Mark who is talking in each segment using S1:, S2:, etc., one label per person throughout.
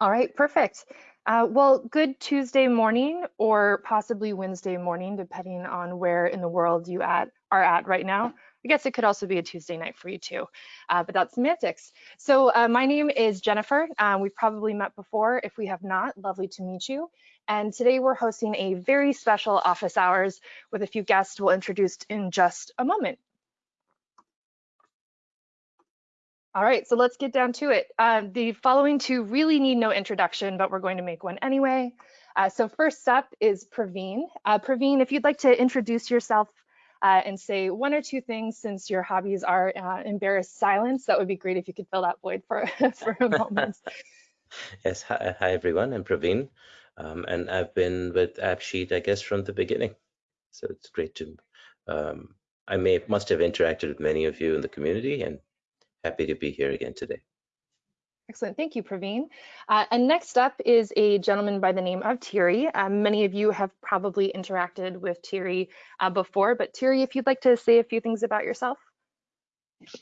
S1: All right, perfect. Uh, well, good Tuesday morning or possibly Wednesday morning, depending on where in the world you at, are at right now. I guess it could also be a Tuesday night for you too, uh, but that's semantics. So uh, my name is Jennifer. Uh, we've probably met before. If we have not, lovely to meet you. And today we're hosting a very special office hours with a few guests we'll introduce in just a moment. All right, so let's get down to it. Uh, the following two really need no introduction, but we're going to make one anyway. Uh, so first up is Praveen. Uh, Praveen, if you'd like to introduce yourself uh, and say one or two things since your hobbies are uh, embarrassed silence, that would be great if you could fill that void for, for a moment.
S2: yes, hi, hi, everyone, I'm Praveen, um, and I've been with AppSheet, I guess, from the beginning. So it's great to, um, I may must have interacted with many of you in the community and happy to be here again today.
S1: Excellent, thank you, Praveen. Uh, and next up is a gentleman by the name of Thierry. Um, many of you have probably interacted with Thierry uh, before, but Thierry, if you'd like to say a few things about yourself.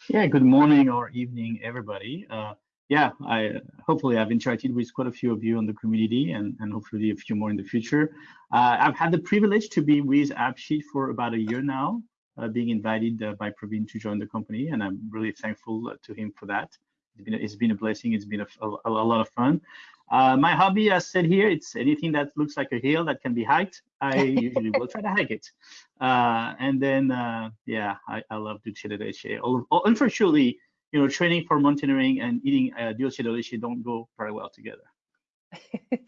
S3: Yeah, good morning or evening, everybody. Uh, yeah, I hopefully I've interacted with quite a few of you in the community and, and hopefully a few more in the future. Uh, I've had the privilege to be with AppSheet for about a year now uh, being invited uh, by Praveen to join the company, and I'm really thankful uh, to him for that. It's been a, it's been a blessing. It's been a, a, a lot of fun. Uh, my hobby, as said here, it's anything that looks like a hill that can be hiked. I usually will try to hike it. Uh, and then, uh, yeah, I, I love dulce de leche. Unfortunately, you know, training for mountaineering and eating uh, dulce de leche don't go very well together.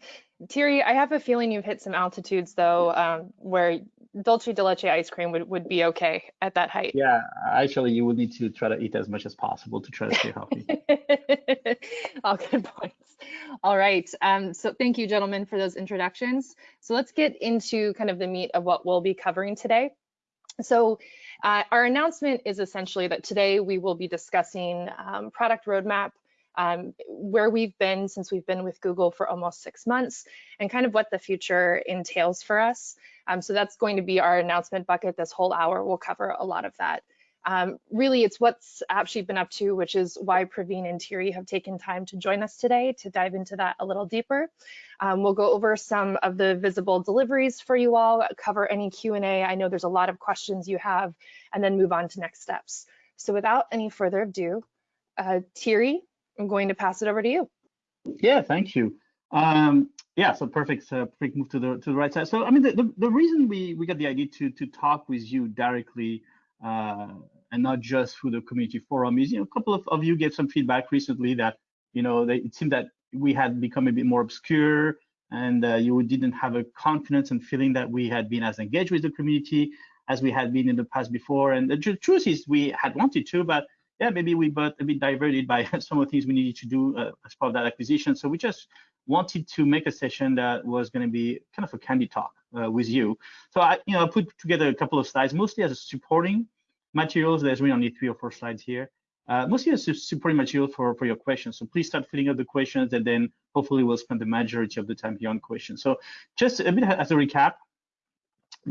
S1: Thierry, I have a feeling you've hit some altitudes though, um, where dulce de leche ice cream would, would be okay at that height.
S3: Yeah, actually, you would need to try to eat as much as possible to try to stay healthy.
S1: All good points. All right. Um, so thank you, gentlemen, for those introductions. So let's get into kind of the meat of what we'll be covering today. So uh, our announcement is essentially that today we will be discussing um, product roadmap, um, where we've been since we've been with Google for almost six months and kind of what the future entails for us. Um, so that's going to be our announcement bucket. This whole hour we'll cover a lot of that. Um, really, it's what's AppSheet been up to, which is why Praveen and Thierry have taken time to join us today to dive into that a little deeper. Um, we'll go over some of the visible deliveries for you all, cover any Q&A. I know there's a lot of questions you have, and then move on to next steps. So without any further ado, uh, Thierry, I'm going to pass it over to you.
S3: Yeah, thank you. Um, yeah, so perfect, uh, perfect move to the to the right side. So I mean, the, the, the reason we we got the idea to to talk with you directly uh, and not just through the community forum is, you know, a couple of, of you gave some feedback recently that, you know, they, it seemed that we had become a bit more obscure and uh, you didn't have a confidence and feeling that we had been as engaged with the community as we had been in the past before. And the truth is we had wanted to, but yeah, maybe we got a bit diverted by some of the things we needed to do uh, as part of that acquisition. So we just wanted to make a session that was going to be kind of a candy talk uh, with you. So I, you know, I put together a couple of slides, mostly as supporting materials. There's really only three or four slides here. Uh, mostly as supporting material for, for your questions. So please start filling out the questions and then hopefully we'll spend the majority of the time here on questions. So just a bit as a recap,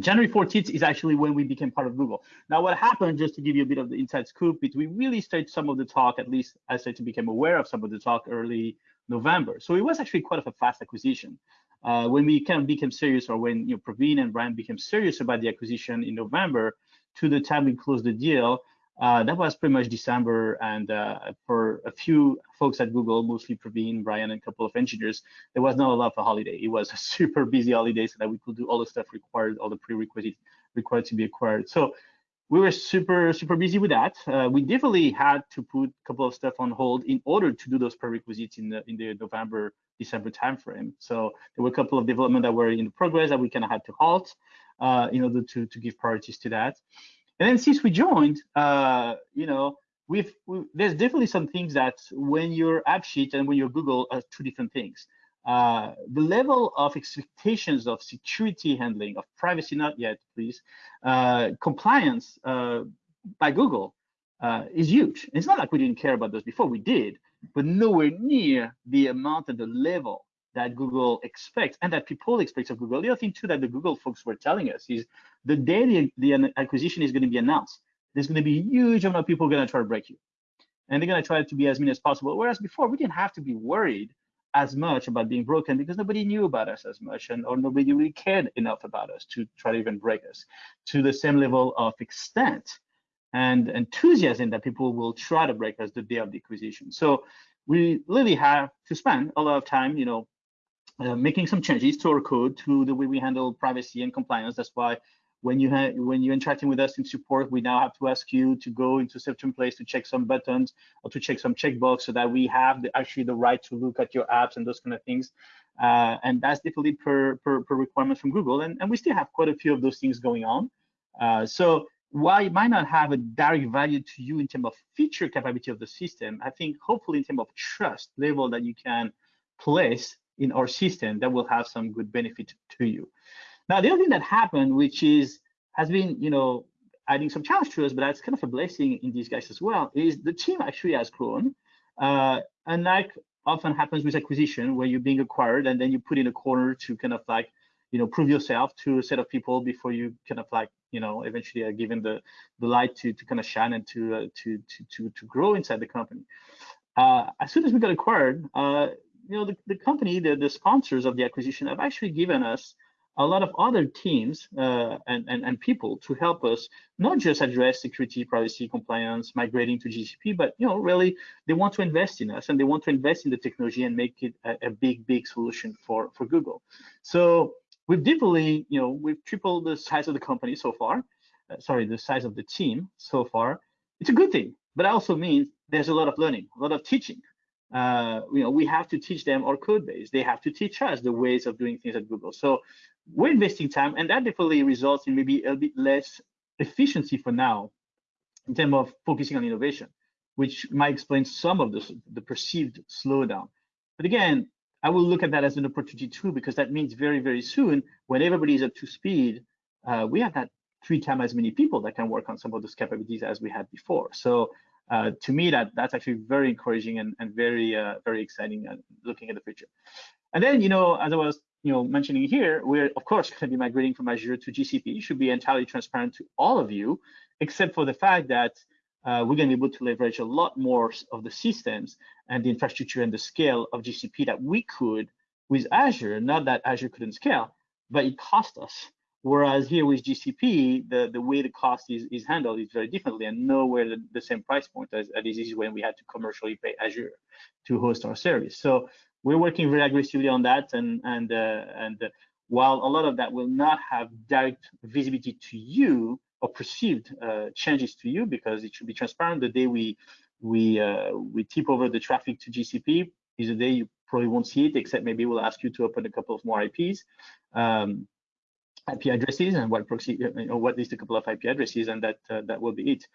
S3: January 14th is actually when we became part of Google. Now, what happened, just to give you a bit of the inside scoop, is we really started some of the talk, at least I started to become aware of some of the talk early November. So it was actually quite of a fast acquisition. Uh, when we kind of became serious, or when you know Praveen and Brian became serious about the acquisition in November, to the time we closed the deal, uh, that was pretty much December. And uh, for a few folks at Google, mostly Praveen, Brian, and a couple of engineers, there was not a lot of a holiday. It was a super busy holiday so that we could do all the stuff required, all the prerequisites required to be acquired. So we were super, super busy with that. Uh, we definitely had to put a couple of stuff on hold in order to do those prerequisites in the in the November, December timeframe. So there were a couple of development that were in progress that we kind of had to halt uh, in order to, to give priorities to that. And then since we joined, uh, you know, we've we, there's definitely some things that when you're AppSheet and when you're Google are two different things. Uh, the level of expectations of security handling, of privacy, not yet, please, uh, compliance uh, by Google uh, is huge. It's not like we didn't care about those before, we did, but nowhere near the amount and the level that Google expects and that people expect of Google. The other thing too that the Google folks were telling us is the day the, the acquisition is going to be announced, there's going to be a huge amount of people going to try to break you. And they're going to try to be as mean as possible. Whereas before, we didn't have to be worried as much about being broken because nobody knew about us as much and or nobody really cared enough about us to try to even break us to the same level of extent and enthusiasm that people will try to break us the day of the acquisition. So we really have to spend a lot of time, you know, uh, making some changes to our code to the way we handle privacy and compliance. That's why when you when you're interacting with us in support, we now have to ask you to go into certain place to check some buttons or to check some checkbox so that we have the, actually the right to look at your apps and those kind of things. Uh, and that's definitely per, per, per requirement from Google. And, and we still have quite a few of those things going on. Uh, so while it might not have a direct value to you in terms of feature capability of the system, I think hopefully in terms of trust level that you can place in our system that will have some good benefit to you. Now, the other thing that happened, which is has been, you know, adding some challenge to us, but that's kind of a blessing in these guys as well, is the team actually has grown. Uh, and like often happens with acquisition, where you're being acquired and then you put in a corner to kind of like, you know, prove yourself to a set of people before you kind of like, you know, eventually are given the the light to to kind of shine and to uh, to to to to grow inside the company. Uh, as soon as we got acquired, uh, you know, the, the company, the, the sponsors of the acquisition have actually given us a lot of other teams uh, and, and, and people to help us not just address security, privacy, compliance, migrating to GCP, but you know really they want to invest in us and they want to invest in the technology and make it a, a big, big solution for, for Google. So we've deeply you know, we've tripled the size of the company so far. Uh, sorry, the size of the team so far. It's a good thing, but also means there's a lot of learning, a lot of teaching uh, you know, we have to teach them our code base. They have to teach us the ways of doing things at Google. So we're investing time, and that definitely results in maybe a bit less efficiency for now in terms of focusing on innovation, which might explain some of the, the perceived slowdown. But again, I will look at that as an opportunity too, because that means very, very soon, when everybody is up to speed, uh, we have that three times as many people that can work on some of those capabilities as we had before. So uh, to me, that that's actually very encouraging and, and very uh, very exciting uh, looking at the future. And then, you know, as I was you know mentioning here, we're of course going to be migrating from Azure to GCP. Should be entirely transparent to all of you, except for the fact that uh, we're going to be able to leverage a lot more of the systems and the infrastructure and the scale of GCP that we could with Azure. Not that Azure couldn't scale, but it cost us Whereas here with GCP, the, the way the cost is, is handled is very differently and nowhere the, the same price point as, as it is when we had to commercially pay Azure to host our service. So we're working very aggressively on that. And, and, uh, and uh, while a lot of that will not have direct visibility to you or perceived uh, changes to you because it should be transparent, the day we, we, uh, we tip over the traffic to GCP is the day you probably won't see it, except maybe we'll ask you to open a couple of more IPs. Um, IP addresses and what proxy, you know, what is a couple of IP addresses, and that uh, that will be it.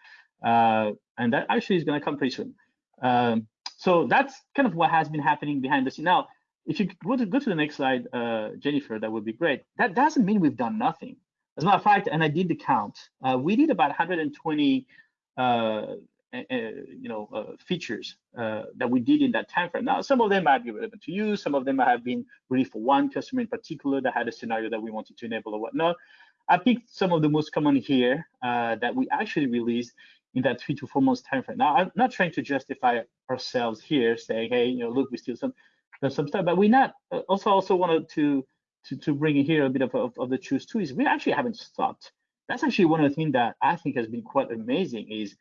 S3: Uh, and that actually is going to come pretty soon. Um, so that's kind of what has been happening behind the scene. Now, if you to go to the next slide, uh, Jennifer, that would be great. That doesn't mean we've done nothing. As a matter of fact, and I did the count, uh, we did about 120 uh, uh, you know, uh, features uh, that we did in that time frame. Now, some of them might be relevant to you. Some of them might have been really for one customer in particular that had a scenario that we wanted to enable or whatnot. I picked some of the most common here that we actually released in that three to four months time frame. Now, I'm not trying to justify ourselves here, saying, hey, you know, look, we still some some stuff, but we not also also wanted to to to bring in here a bit of, of, of the truth too. Is we actually haven't stopped. That's actually one of the things that I think has been quite amazing. Is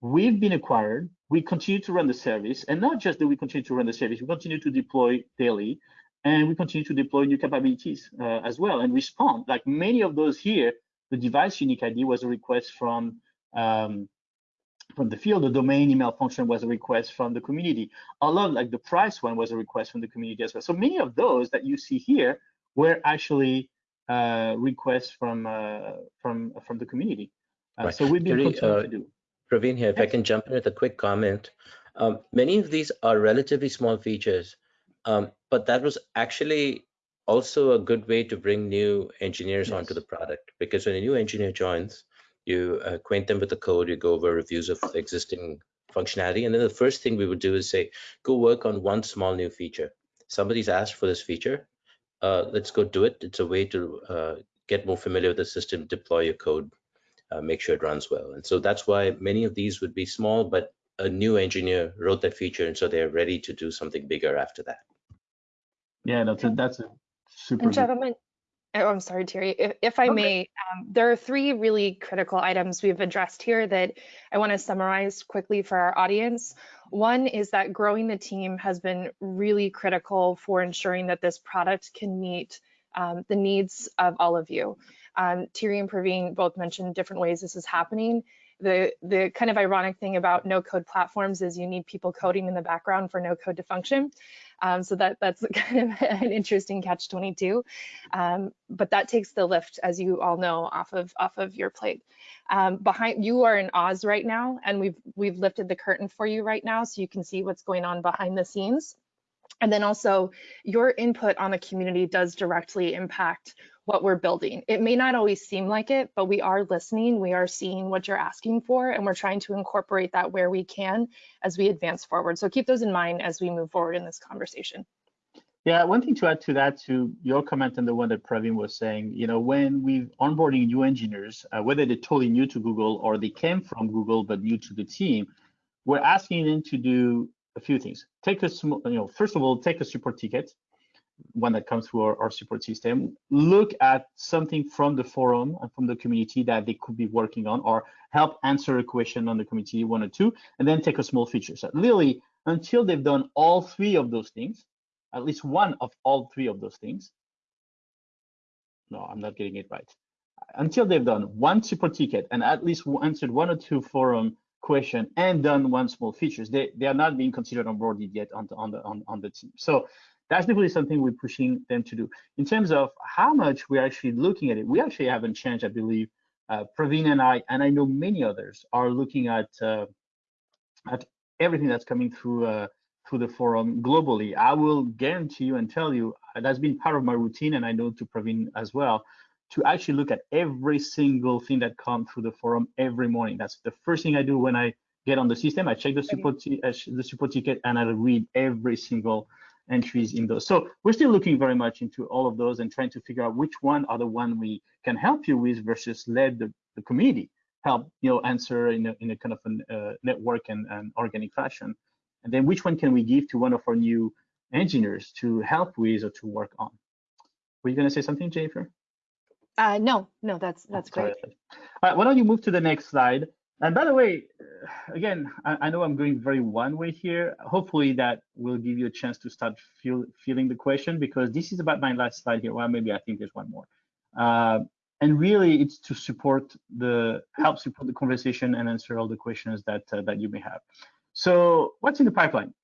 S3: We've been acquired. We continue to run the service, and not just that we continue to run the service, we continue to deploy daily, and we continue to deploy new capabilities uh, as well and respond. Like many of those here, the device unique ID was a request from um, from the field. The domain email function was a request from the community. A lot like the price one was a request from the community as well. So many of those that you see here were actually uh, requests from uh, from from the community. Uh, right. So we've been continuing uh, to do.
S2: Praveen here, if. I can jump in with a quick comment. Um, many of these are relatively small features, um, but that was actually also a good way to bring new engineers yes. onto the product because when a new engineer joins, you acquaint them with the code, you go over reviews of existing functionality, and then the first thing we would do is say, go work on one small new feature. Somebody's asked for this feature, uh, let's go do it. It's a way to uh, get more familiar with the system, deploy your code uh, make sure it runs well. And so that's why many of these would be small, but a new engineer wrote that feature, and so they're ready to do something bigger after that.
S3: Yeah, that's a, that's a super.
S1: And gentlemen, oh, I'm sorry, Thierry, if, if I
S3: Okay.
S1: may, um, there are three really critical items we've addressed here that I want to summarize quickly for our audience. One is that growing the team has been really critical for ensuring that this product can meet um, the needs of all of you. Um, Thierry and Praveen both mentioned different ways this is happening. The, the kind of ironic thing about no code platforms is you need people coding in the background for no code to function. Um, so that that's kind of an interesting catch 22. Um, but that takes the lift, as you all know, off of off of your plate. Um, behind you are in Oz right now, and we've we've lifted the curtain for you right now, so you can see what's going on behind the scenes. And then also, your input on the community does directly impact what we're building. It may not always seem like it, but we are listening, we are seeing what you're asking for, and we're trying to incorporate that where we can as we advance forward. So keep those in mind as we move forward in this conversation.
S3: Yeah, one thing to add to that, to your comment and the one that Praveen was saying, you know, when we're onboarding new engineers, uh, whether they're totally new to Google or they came from Google but new to the team, we're asking them to do a few things. Take a small, you know, first of all, take a support ticket, one that comes through our, our support system. Look at something from the forum and from the community that they could be working on, or help answer a question on the community one or two, and then take a small feature. So literally, until they've done all three of those things, at least one of all three of those things. No, I'm not getting it right. Until they've done one support ticket and at least answered one or two forum question and done one small features, they, they are not being considered onboarded yet on the, on the on, on the team. So that's definitely something we're pushing them to do. In terms of how much we're actually looking at it, we actually haven't changed, I believe. Uh, Praveen and I, and I know many others, are looking at uh, at everything that's coming through uh, through the forum globally. I will guarantee you and tell you uh, that's been part of my routine, and I know to Praveen as well, to actually look at every single thing that comes through the forum every morning. That's the first thing I do when I get on the system. I check the support uh, the support ticket and I read every single entries in those. So we're still looking very much into all of those and trying to figure out which one are the one we can help you with versus let the, the community help you know answer in a, in a kind of a uh, network and, and organic fashion. And then which one can we give to one of our new engineers to help with or to work on? Were you going to say something, Jennifer?
S1: Uh, no, no, that's that's
S3: Sorry.
S1: great.
S3: All right, why don't you move to the next slide? And by the way, again, I, I know I'm going very one way here. Hopefully that will give you a chance to start feel, feeling the question because this is about my last slide here. Well, maybe I think there's one more. Uh, and really it's to support the, help support the conversation and answer all the questions that, uh, that you may have. So what's in the pipeline?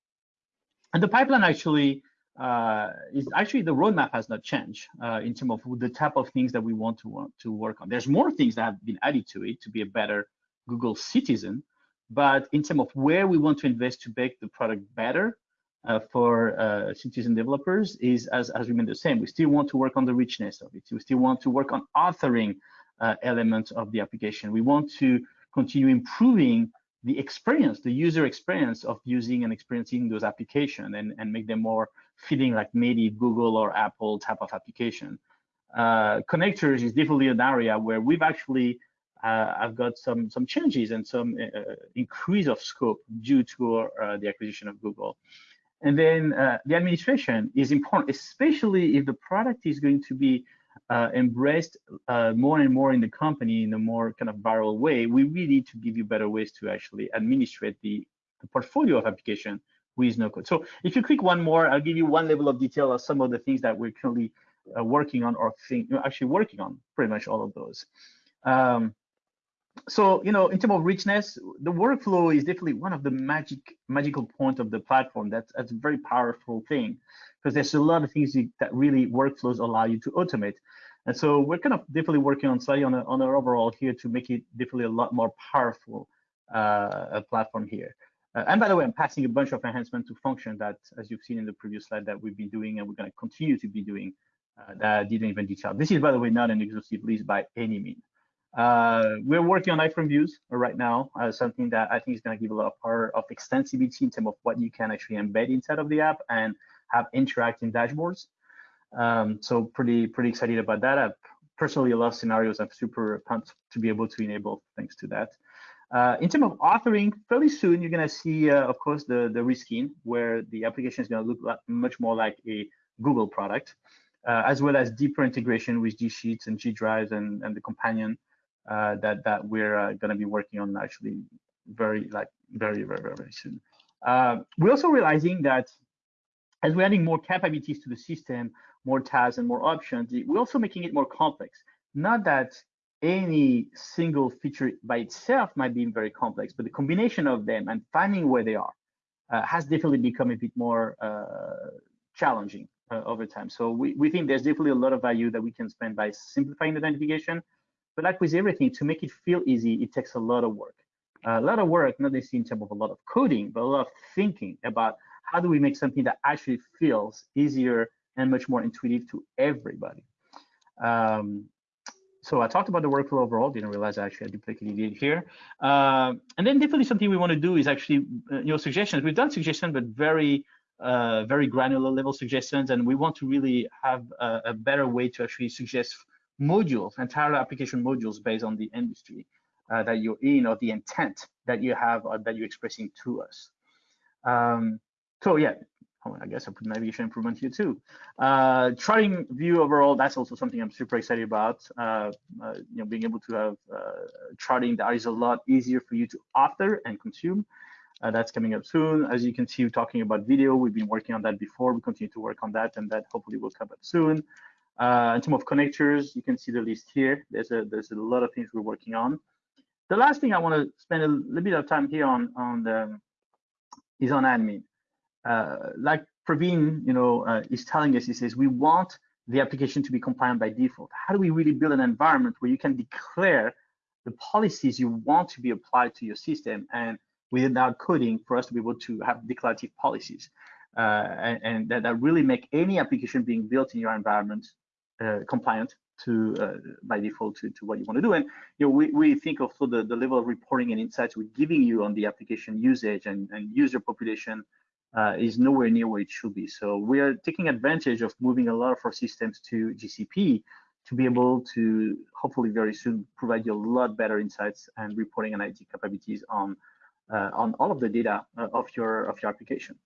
S3: And the pipeline actually uh, is actually the roadmap has not changed uh, in terms of the type of things that we want to want to work on. There's more things that have been added to it to be a better Google citizen, but in terms of where we want to invest to make the product better uh, for uh, citizen developers is as, as remain the same. We still want to work on the richness of it. We still want to work on authoring uh, elements of the application. We want to continue improving the experience, the user experience of using and experiencing those applications and, and make them more feeling like maybe Google or Apple type of application. Uh, connectors is definitely an area where we've actually uh, I've got some some changes and some uh, increase of scope due to uh, the acquisition of Google. And then uh, the administration is important, especially if the product is going to be uh, embraced uh, more and more in the company in a more kind of viral way. We really need to give you better ways to actually administrate the, the portfolio of application with no code. So if you click one more, I'll give you one level of detail of some of the things that we're currently working on or think, actually working on pretty much all of those. Um, so you know in terms of richness the workflow is definitely one of the magic magical point of the platform. That's that's a very powerful thing because there's a lot of things that really workflows allow you to automate. And so we're kind of definitely working on slightly on, a, on our overall here to make it definitely a lot more powerful uh, platform here. Uh, and by the way i'm passing a bunch of enhancement to function that as you've seen in the previous slide that we've been doing and we're going to continue to be doing uh, that I didn't even detail. This is by the way not an exhaustive list by any means uh, we're working on iframe views right now, uh, something that I think is going to give a lot of power of extensibility in terms of what you can actually embed inside of the app and have interacting dashboards. Um, so pretty pretty excited about that. I've personally love scenarios. I'm super pumped to be able to enable thanks to that. Uh, in terms of authoring, fairly soon you're going to see, uh, of course, the the reskin where the application is going to look like, much more like a Google product, uh, as well as deeper integration with G Sheets and G Drives and, and the companion uh, that that we're uh, going to be working on actually very like very very very, very soon. Uh, we're also realizing that as we're adding more capabilities to the system, more tabs and more options, we're also making it more complex. Not that any single feature by itself might be very complex, but the combination of them and finding where they are uh, has definitely become a bit more uh, challenging uh, over time. So we, we think there's definitely a lot of value that we can spend by simplifying the identification. But like with everything, to make it feel easy, it takes a lot of work. a lot of work, not necessarily in terms of a lot of coding, but a lot of thinking about how do we make something that actually feels easier and much more intuitive to everybody. Um, so I talked about the workflow overall, didn't realize I actually had duplicated it here. Uh, and then definitely something we want to do is actually, uh, you know, suggestions. We've done suggestions, but very, uh, very granular level suggestions. And we want to really have a, a, better way to actually suggest modules, entire application modules based on the industry uh, that you're in or the intent that you have or that you're expressing to us. Um, so yeah, oh, I guess I put navigation improvement here too. Uh, charting view overall, that's also something I'm super excited about. Uh, uh, you know, being able to have uh, charting that is a lot easier for you to author and consume. Uh, that's coming up soon. As you can see, we're talking about video. We've been working on that before. We continue to work on that, and that hopefully will come up soon. Uh, in terms of connectors, you can see the list here. There's a there's a lot of things we're working on. The last thing I want to spend a little bit of time here on on the is on admin uh, like Praveen, you know, uh, is telling us, he says, we want the application to be compliant by default. How do we really build an environment where you can declare the policies you want to be applied to your system and without coding for us to be able to have declarative policies uh, and, and that, that, really make any application being built in your environment compliant to uh, by default to, to what you want to do. And you know, we, we think also the, the level of reporting and insights we're giving you on the application usage and, and user population uh, is nowhere near where it should be. So we are taking advantage of moving a lot of our systems to GCP to be able to hopefully very soon provide you a lot better insights and reporting and IT capabilities on uh, on all of the data uh, of your of your application.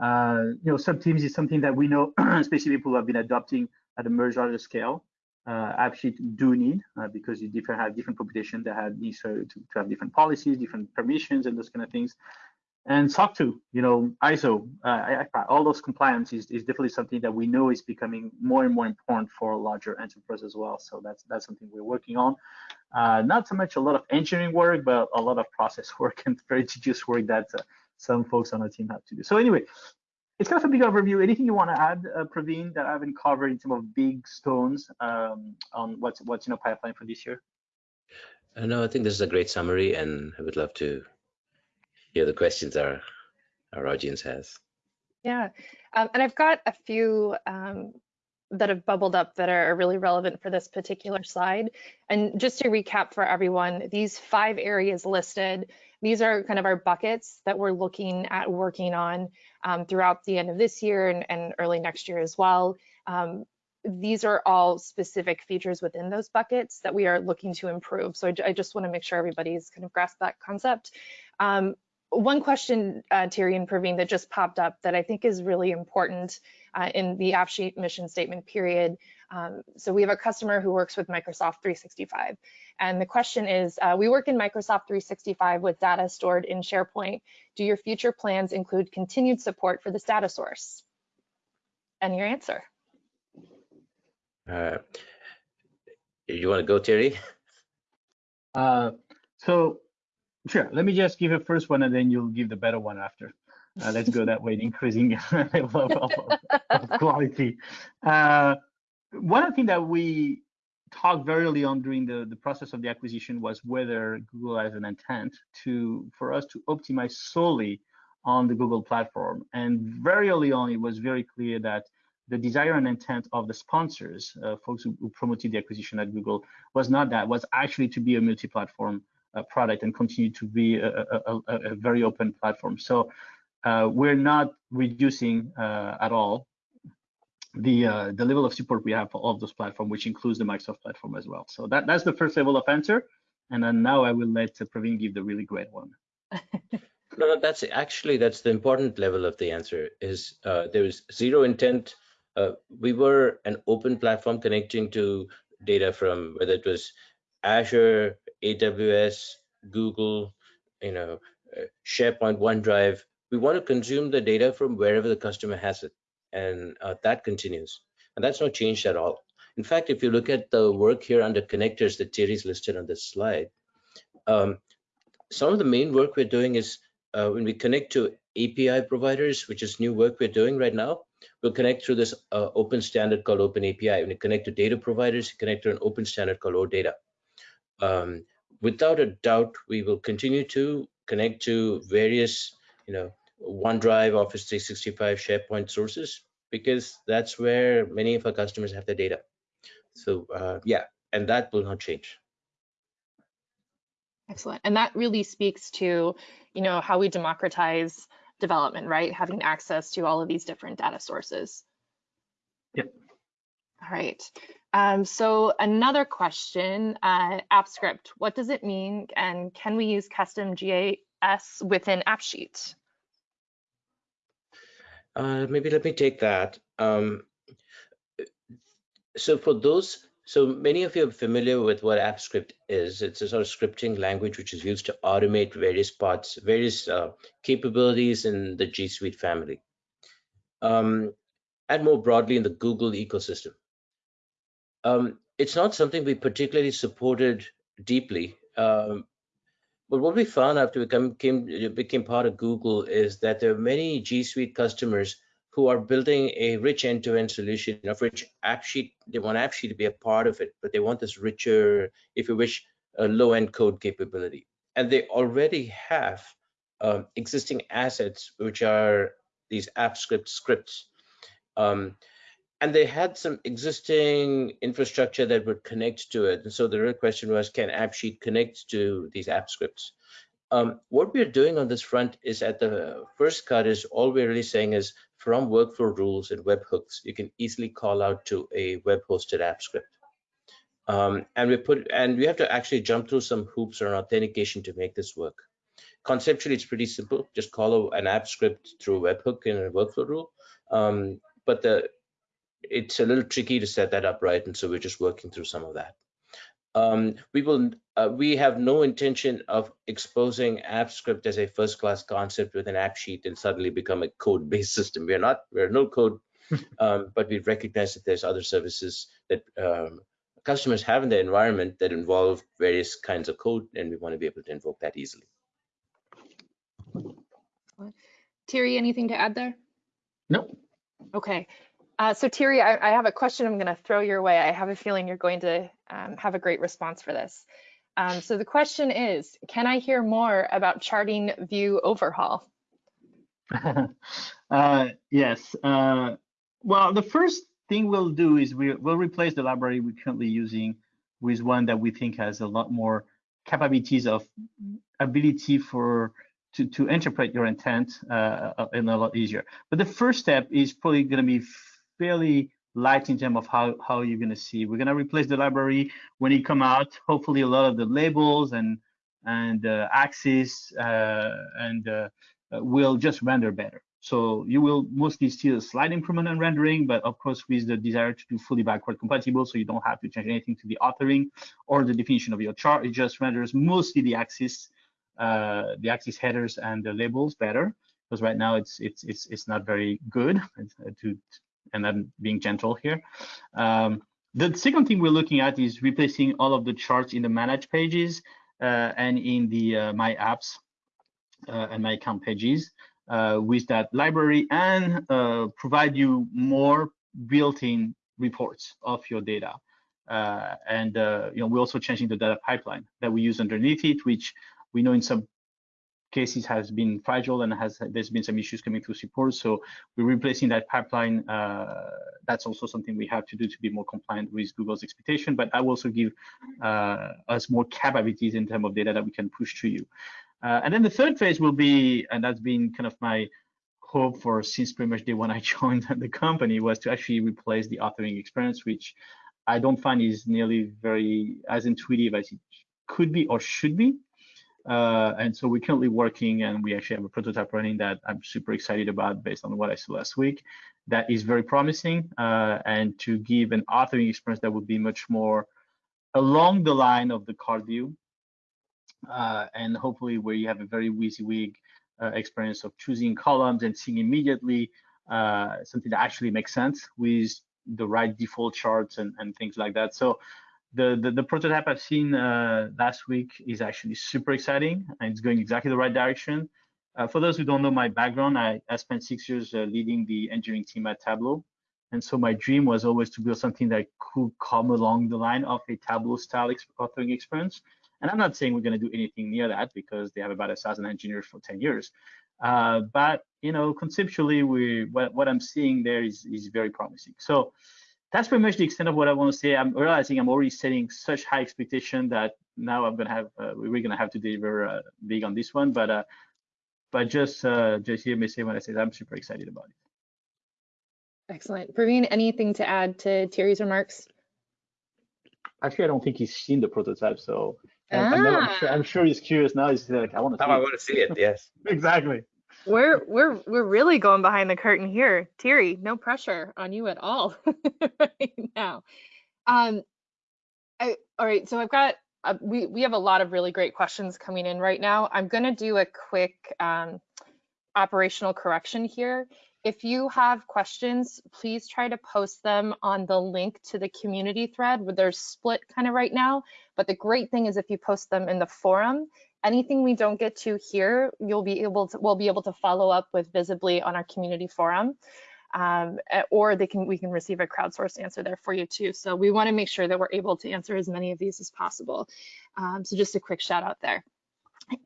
S3: Uh, you know, subteams is something that we know, especially people who have been adopting at a much larger scale, uh, actually do need uh, because you different have different population that have needs to, to have different policies, different permissions, and those kind of things and SOC 2, you know, ISO, uh, all those compliance is, is definitely something that we know is becoming more and more important for larger enterprises as well. So that's that's something we're working on. Uh, not so much a lot of engineering work, but a lot of process work and very tedious work that uh, some folks on the team have to do. So anyway, it's kind of a big overview. Anything you want to add, uh, Praveen, that I haven't covered in some of big stones um, on what's what's in a pipeline for this year?
S2: Uh, no, I think this is a great summary, and I would love to hear the questions our our audience has.
S1: Yeah, um, and I've got a few um, that have bubbled up that are really relevant for this particular slide. And just to recap for everyone, these five areas listed, these are kind of our buckets that we're looking at working on um, throughout the end of this year and, and early next year as well. Um, these are all specific features within those buckets that we are looking to improve. So I, I just want to make sure everybody's kind of grasped that concept. Um, one question, uh, Thierry and Praveen, that just popped up that I think is really important uh, in the AppSheet mission statement period. Um, so we have a customer who works with Microsoft 365. And the question is, uh, we work in Microsoft 365 with data stored in SharePoint. Do your future plans include continued support for this data source? And your answer.
S2: Uh, you want to go, Thierry?
S3: Uh, so Sure. Let me just give a first one and then you'll give the better one after. Uh, let's go that way, increasing level of, of, of, quality. Uh, one thing that we talked very early on during the, the process of the acquisition was whether Google has an intent to for us to optimize solely on the Google platform. And very early on, it was very clear that the desire and intent of the sponsors, uh, folks who, who, promoted the acquisition at Google, was not that, was actually to be a multi-platform product and continue to be a, a, a, very open platform. So uh, we're not reducing uh, at all the uh, the level of support we have for all of those platforms, which includes the Microsoft platform as well. So that that's the first level of answer. And then now I will let uh, Praveen give the really great one.
S2: no, no, that's actually that's the important level of the answer. Is uh, there is zero intent uh, we were an open platform connecting to data from whether it was Azure, AWS, Google, you know, uh, SharePoint, OneDrive. We want to consume the data from wherever the customer has it, and uh, that continues. And that's not changed at all. In fact, if you look at the work here under connectors that Thierry's listed on this slide, um, some of the main work we're doing is uh, when we connect to API providers, which is new work we're doing right now, we'll connect through this uh, open standard called Open API. When you connect to data providers, you connect to an open standard called OData. Um, without a doubt, we will continue to connect to various, you know, OneDrive, Office 365, SharePoint sources, because that's where many of our customers have their data. So uh, yeah, and that will not change.
S1: Excellent. And that really speaks to, you know, how we democratize development, right? Having access to all of these different data sources.
S3: Yep.
S1: All right. Um, so another question, uh, AppScript, what does it mean? And can we use custom GIS within AppSheet?
S2: Uh, maybe let me take that. Um, so for those, so many of you are familiar with what AppScript is. It's a sort of scripting language which is used to automate various parts, various uh, capabilities in the G Suite family. Um, and more broadly in the Google ecosystem. Um, it's not something we particularly supported deeply. Um, but what we found after we became, became part of Google is that there are many G Suite customers who are building a rich end-to-end solution of which AppSheet, they want AppSheet to be a part of it, but they want this richer, if you wish, low-end code capability. And they already have um, existing assets, which are these AppScript scripts. Um, and they had some existing infrastructure that would connect to it. And so the real question was, can AppSheet connect to these app scripts? Um, what we're doing on this front is at the first cut is all we're really saying is from workflow rules and webhooks, you can easily call out to a web hosted app script. Um, and we put and we have to actually jump through some hoops around authentication to make this work. Conceptually, it's pretty simple. Just call an app script through a webhook in a workflow rule. Um, but the it's a little tricky to set that up right, and so we're just working through some of that. Um, we will uh, we have no intention of exposing AppScript as a first-class concept with an AppSheet and suddenly become a code-based system. We're not we're no code, um, but we recognize that there's other services that um, customers have in their environment that involve various kinds of code, and we want to be able to invoke that easily.
S1: Thierry, anything to add there?
S3: Nope.
S1: Okay. Uh, so Thierry, I, I, have a question I'm going to throw your way. I have a feeling you're going to um, have a great response for this. Um, so the question is, can I hear more about charting view overhaul?
S3: uh, yes. Uh, well, the first thing we'll do is we, will replace the library we're currently using with one that we think has a lot more capabilities of ability for to, to interpret your intent uh, in a lot easier. But the first step is probably going to be fairly light in terms of how, how you're going to see. We're going to replace the library when it come out. Hopefully, a lot of the labels and and uh, axes uh, and uh, uh, will just render better. So you will mostly see a slight improvement in rendering, but of course with the desire to do fully backward compatible, so you don't have to change anything to the authoring or the definition of your chart. It just renders mostly the axis, uh, the axis headers and the labels better, because right now it's it's it's it's not very good to and I'm being gentle here. Um, the second thing we're looking at is replacing all of the charts in the manage pages uh, and in the uh, my apps uh, and my account pages uh, with that library and uh, provide you more built-in reports of your data. Uh, and you know we're also changing the data pipeline that we use underneath it, which we know in some cases has been fragile and has there's been some issues coming through support. So we're replacing that pipeline. Uh, that's also something we have to do to be more compliant with Google's expectation. But I will also give uh, us more capabilities in terms of data that we can push to you. Uh, and then the third phase will be, and that's been kind of my hope for since pretty much day when I joined the company was to actually replace the authoring experience, which I don't find is nearly very as intuitive as it could be or should be. Uh, and so we're currently working and we actually have a prototype running that I'm super excited about based on what I saw last week that is very promising uh, and to give an authoring experience that would be much more along the line of the card view uh, and hopefully where you have a very WYSIWYG uh, experience of choosing columns and seeing immediately uh, something that actually makes sense with the right default charts and, and things like that. So the, the, the prototype I've seen uh, last week is actually super exciting and it's going exactly the right direction. Uh, for those who don't know my background, I, I spent six years uh, leading the engineering team at Tableau. And so my dream was always to build something that could come along the line of a Tableau style ex authoring experience. And I'm not saying we're going to do anything near that because they have about a thousand engineers for 10 years. Uh, but you know, conceptually, we what, what I'm seeing there is is very promising. So that's pretty much the extent of what I want to say. I'm realizing I'm already setting such high expectation that now I'm gonna have uh, we're gonna have to deliver uh, big on this one. But uh, but just uh, just hear me say when I say that I'm super excited about it.
S1: Excellent. Praveen, anything to add to Thierry's remarks?
S3: Actually, I don't think he's seen the prototype, so ah. I'm, I'm, sure, I'm, sure, he's curious now. He's like, I want to.
S2: Now I want to see it. Yes.
S3: exactly.
S1: We're we're we're really going behind the curtain here, Thierry. No pressure on you at all right now. Um, I, all right. So I've got uh, we we have a lot of really great questions coming in right now. I'm going to do a quick um, operational correction here. If you have questions, please try to post them on the link to the community thread where they're split kind of right now. But the great thing is if you post them in the forum, anything we don't get to here, you'll be able to, we'll be able to follow up with visibly on our community forum. Um, or they can we can receive a crowdsourced answer there for you too. So we want to make sure that we're able to answer as many of these as possible. Um, so just a quick shout out there.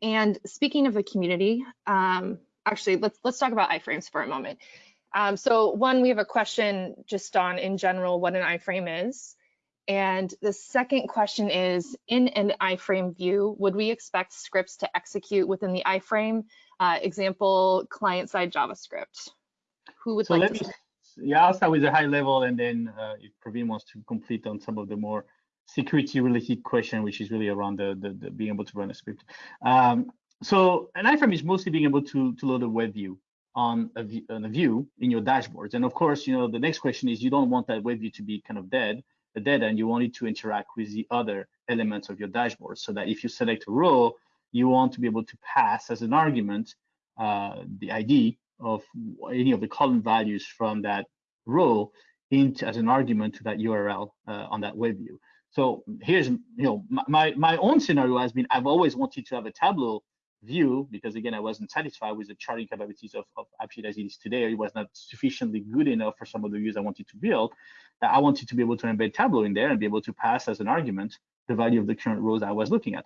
S1: And speaking of the community, um, actually, let's let's talk about iframes for a moment. Um, so one, we have a question just on in general what an iframe is. And the second question is, in an iframe view, would we expect scripts to execute within the iframe? Uh, example, client-side JavaScript. Who would so like to? Me,
S3: yeah, I'll start with a high level, and then uh, if Praveen wants to complete on some of the more security-related question, which is really around the, the, the, being able to run a script. Um, so an iframe is mostly being able to, to load a web view on a, view, on a view in your dashboards. And of course, you know, the next question is you don't want that web view to be kind of dead, the data, and you want it to interact with the other elements of your dashboard. So that if you select a row, you want to be able to pass as an argument uh, the ID of any of the column values from that row into as an argument to that URL uh, on that web view. So here's, you know, my, my own scenario has been, I've always wanted to have a Tableau view because again, I wasn't satisfied with the charting capabilities of, of AppSheet as it is today. It was not sufficiently good enough for some of the views I wanted to build. I wanted to be able to embed Tableau in there and be able to pass as an argument the value of the current rows I was looking at.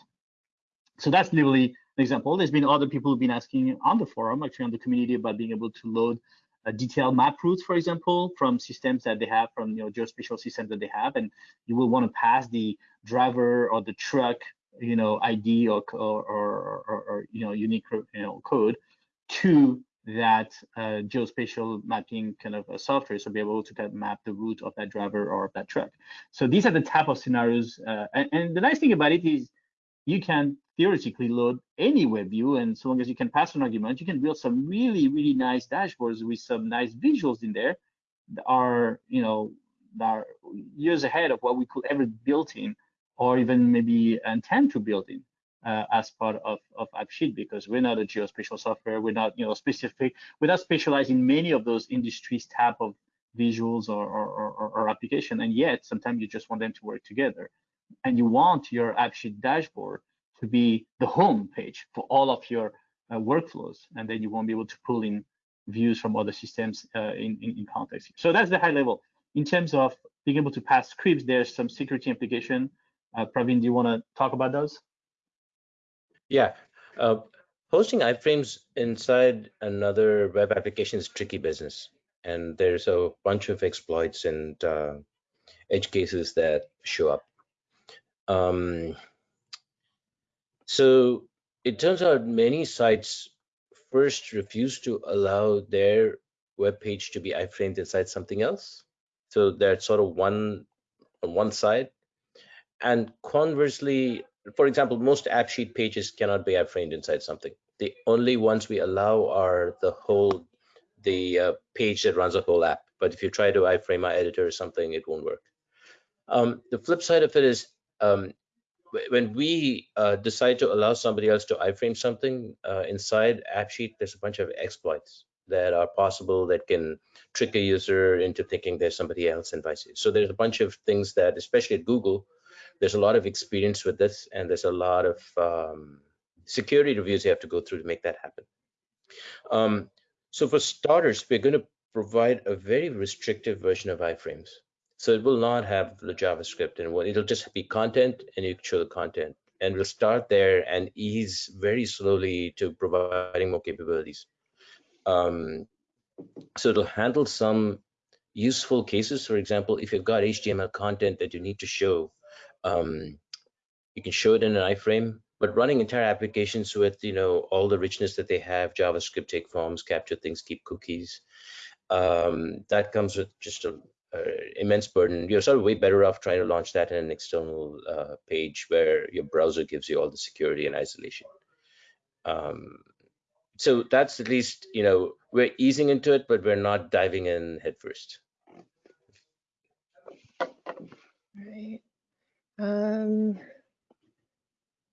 S3: So that's literally an example. There's been other people who've been asking on the forum, actually on the community, about being able to load a detailed map routes, for example, from systems that they have, from you know geospatial systems that they have, and you will want to pass the driver or the truck you know ID or or, or, or you know unique you know code to that uh, geospatial mapping kind of a software, so be able to kind of map the route of that driver or of that truck. So these are the type of scenarios, uh, and, and, the nice thing about it is you can theoretically load any web view, and so long as you can pass an argument, you can build some really really nice dashboards with some nice visuals in there that are you know that are years ahead of what we could ever build in or even maybe intend to build in uh, as part of, of AppSheet because we're not a geospatial software. We're not, you know, specific. We're not in many of those industries type of visuals or, or, or, or application. And yet sometimes you just want them to work together. And you want your AppSheet dashboard to be the home page for all of your uh, workflows. And then you won't be able to pull in views from other systems uh, in, in, in context. So that's the high level. In terms of being able to pass scripts, there's some security implication uh, Praveen, do you want to talk about those?
S2: Yeah. Uh, hosting iframes inside another web application is tricky business. And there's a bunch of exploits and uh, edge cases that show up. Um, so it turns out many sites first refuse to allow their web page to be iframed inside something else. So they're sort of one on one side and conversely, for example, most AppSheet pages cannot be iframed inside something. The only ones we allow are the whole, the uh, page that runs a whole app. But if you try to iframe my editor or something, it won't work. Um, the flip side of it is um, when we uh, decide to allow somebody else to iframe something uh, inside AppSheet, there's a bunch of exploits that are possible that can trick a user into thinking there's somebody else and vice versa. So there's a bunch of things that, especially at Google, there's a lot of experience with this and there's a lot of um, security reviews you have to go through to make that happen. Um, so for starters, we're going to provide a very restrictive version of iframes. So it will not have the JavaScript and it'll just be content and you show the content. And we'll start there and ease very slowly to providing more capabilities. Um, so it'll handle some useful cases. For example, if you've got HTML content that you need to show, um, you can show it in an iframe, but running entire applications with you know all the richness that they have, JavaScript take forms, capture things, keep cookies, um, that comes with just a uh, immense burden. You're sort of way better off trying to launch that in an external uh, page where your browser gives you all the security and isolation. Um, so that's at least, you know, we're easing into it, but we're not diving in headfirst.
S1: Right. Um,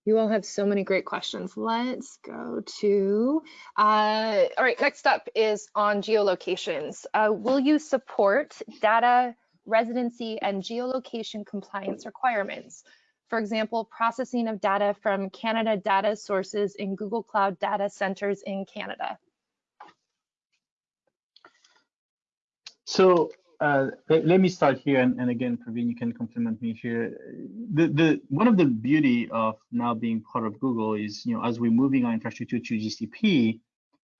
S1: you all have so many great questions. Let's go to, uh, all right, next up is on geolocations. Uh, will you support data residency and geolocation compliance requirements? For example, processing of data from Canada data sources in Google Cloud data centers in Canada.
S3: So uh, let, me start here, and, and, again, Praveen, you can complement me here. The, the one of the beauty of now being part of Google is, you know, as we're moving our infrastructure to GCP,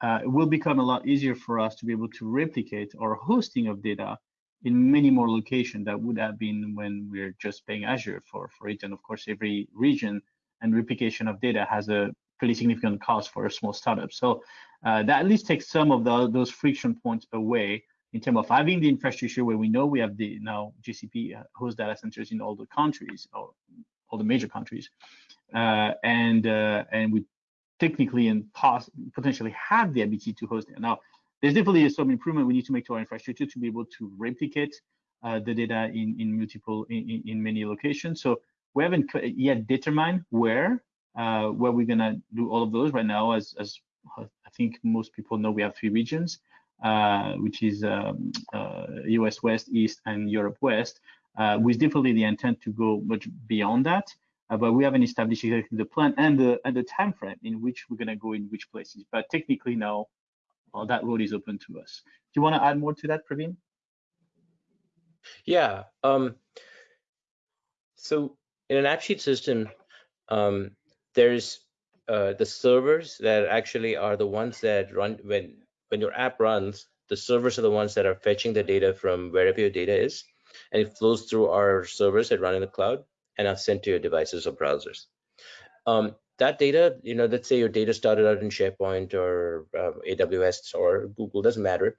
S3: uh, it will become a lot easier for us to be able to replicate our hosting of data in many more locations that would have been when we're just paying Azure for, for it. And of course, every region and replication of data has a pretty significant cost for a small startup. So uh, that at least takes some of the, those friction points away in terms of having the infrastructure where we know we have the now GCP uh, host data centers in all the countries or all the major countries, uh, and uh, and we technically and potentially have the ability to host it. Now, there's definitely some improvement we need to make to our infrastructure to be able to replicate uh, the data in in multiple in, in many locations. So we haven't yet determined where uh, where we're gonna do all of those right now. As as I think most people know, we have three regions which is um, uh, US West, East, and Europe West, uh, with definitely the intent to go much beyond that. Uh, but we haven't established exactly the plan and the and the time frame in which we're going to go in which places. But technically now, well, that road is open to us. Do you want to add more to that, Praveen?
S2: Yeah. Um, so in an AppSheet system, um, there's uh, the servers that actually are the ones that run when when your app runs, the servers are the ones that are fetching the data from wherever your data is, and it flows through our servers that run in the cloud and are sent to your devices or browsers. Um, that data, you know, let's say your data started out in SharePoint or uh, AWS or Google, doesn't matter.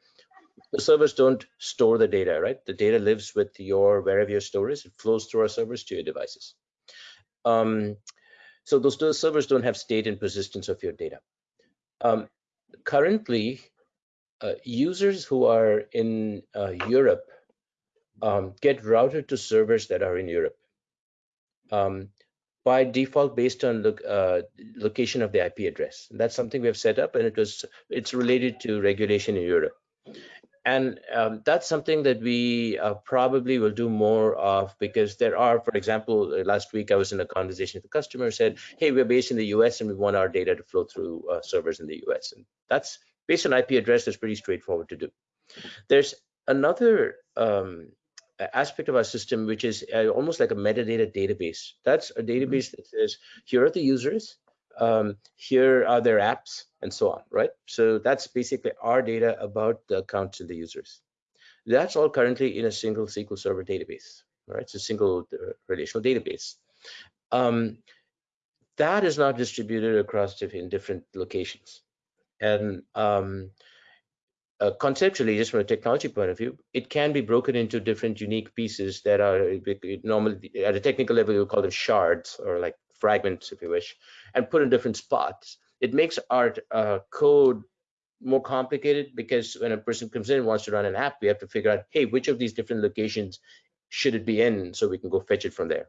S2: The servers don't store the data, right? The data lives with your wherever your store is. It flows through our servers to your devices. Um, so those, those servers don't have state and persistence of your data. Um, currently, uh, users who are in uh, Europe um, get routed to servers that are in Europe um, by default based on the uh, location of the IP address. And that's something we have set up, and it was it's related to regulation in Europe. And um, that's something that we uh, probably will do more of because there are, for example, uh, last week I was in a conversation with a customer said, hey, we're based in the US and we want our data to flow through servers in the US. And that's based on IP address, that's pretty straightforward to do. There's another um, aspect of our system, which is uh, almost like a metadata database. That's a mm-hmm. database that says, here are the users, um, here are their apps, and so on, right? So that's basically our data about the accounts and the users. That's all currently in a single SQL Server database, right? It's a single uh, relational database. Um, that is not distributed across different, different locations. And um, uh, conceptually, just from a technology point of view, it can be broken into different unique pieces that are normally at a technical level, you call them shards or like fragments, if you wish, and put in different spots. It makes our uh, code more complicated because when a person comes in and wants to run an app, we have to figure out, hey, which of these different locations should it be in so we can go fetch it from there.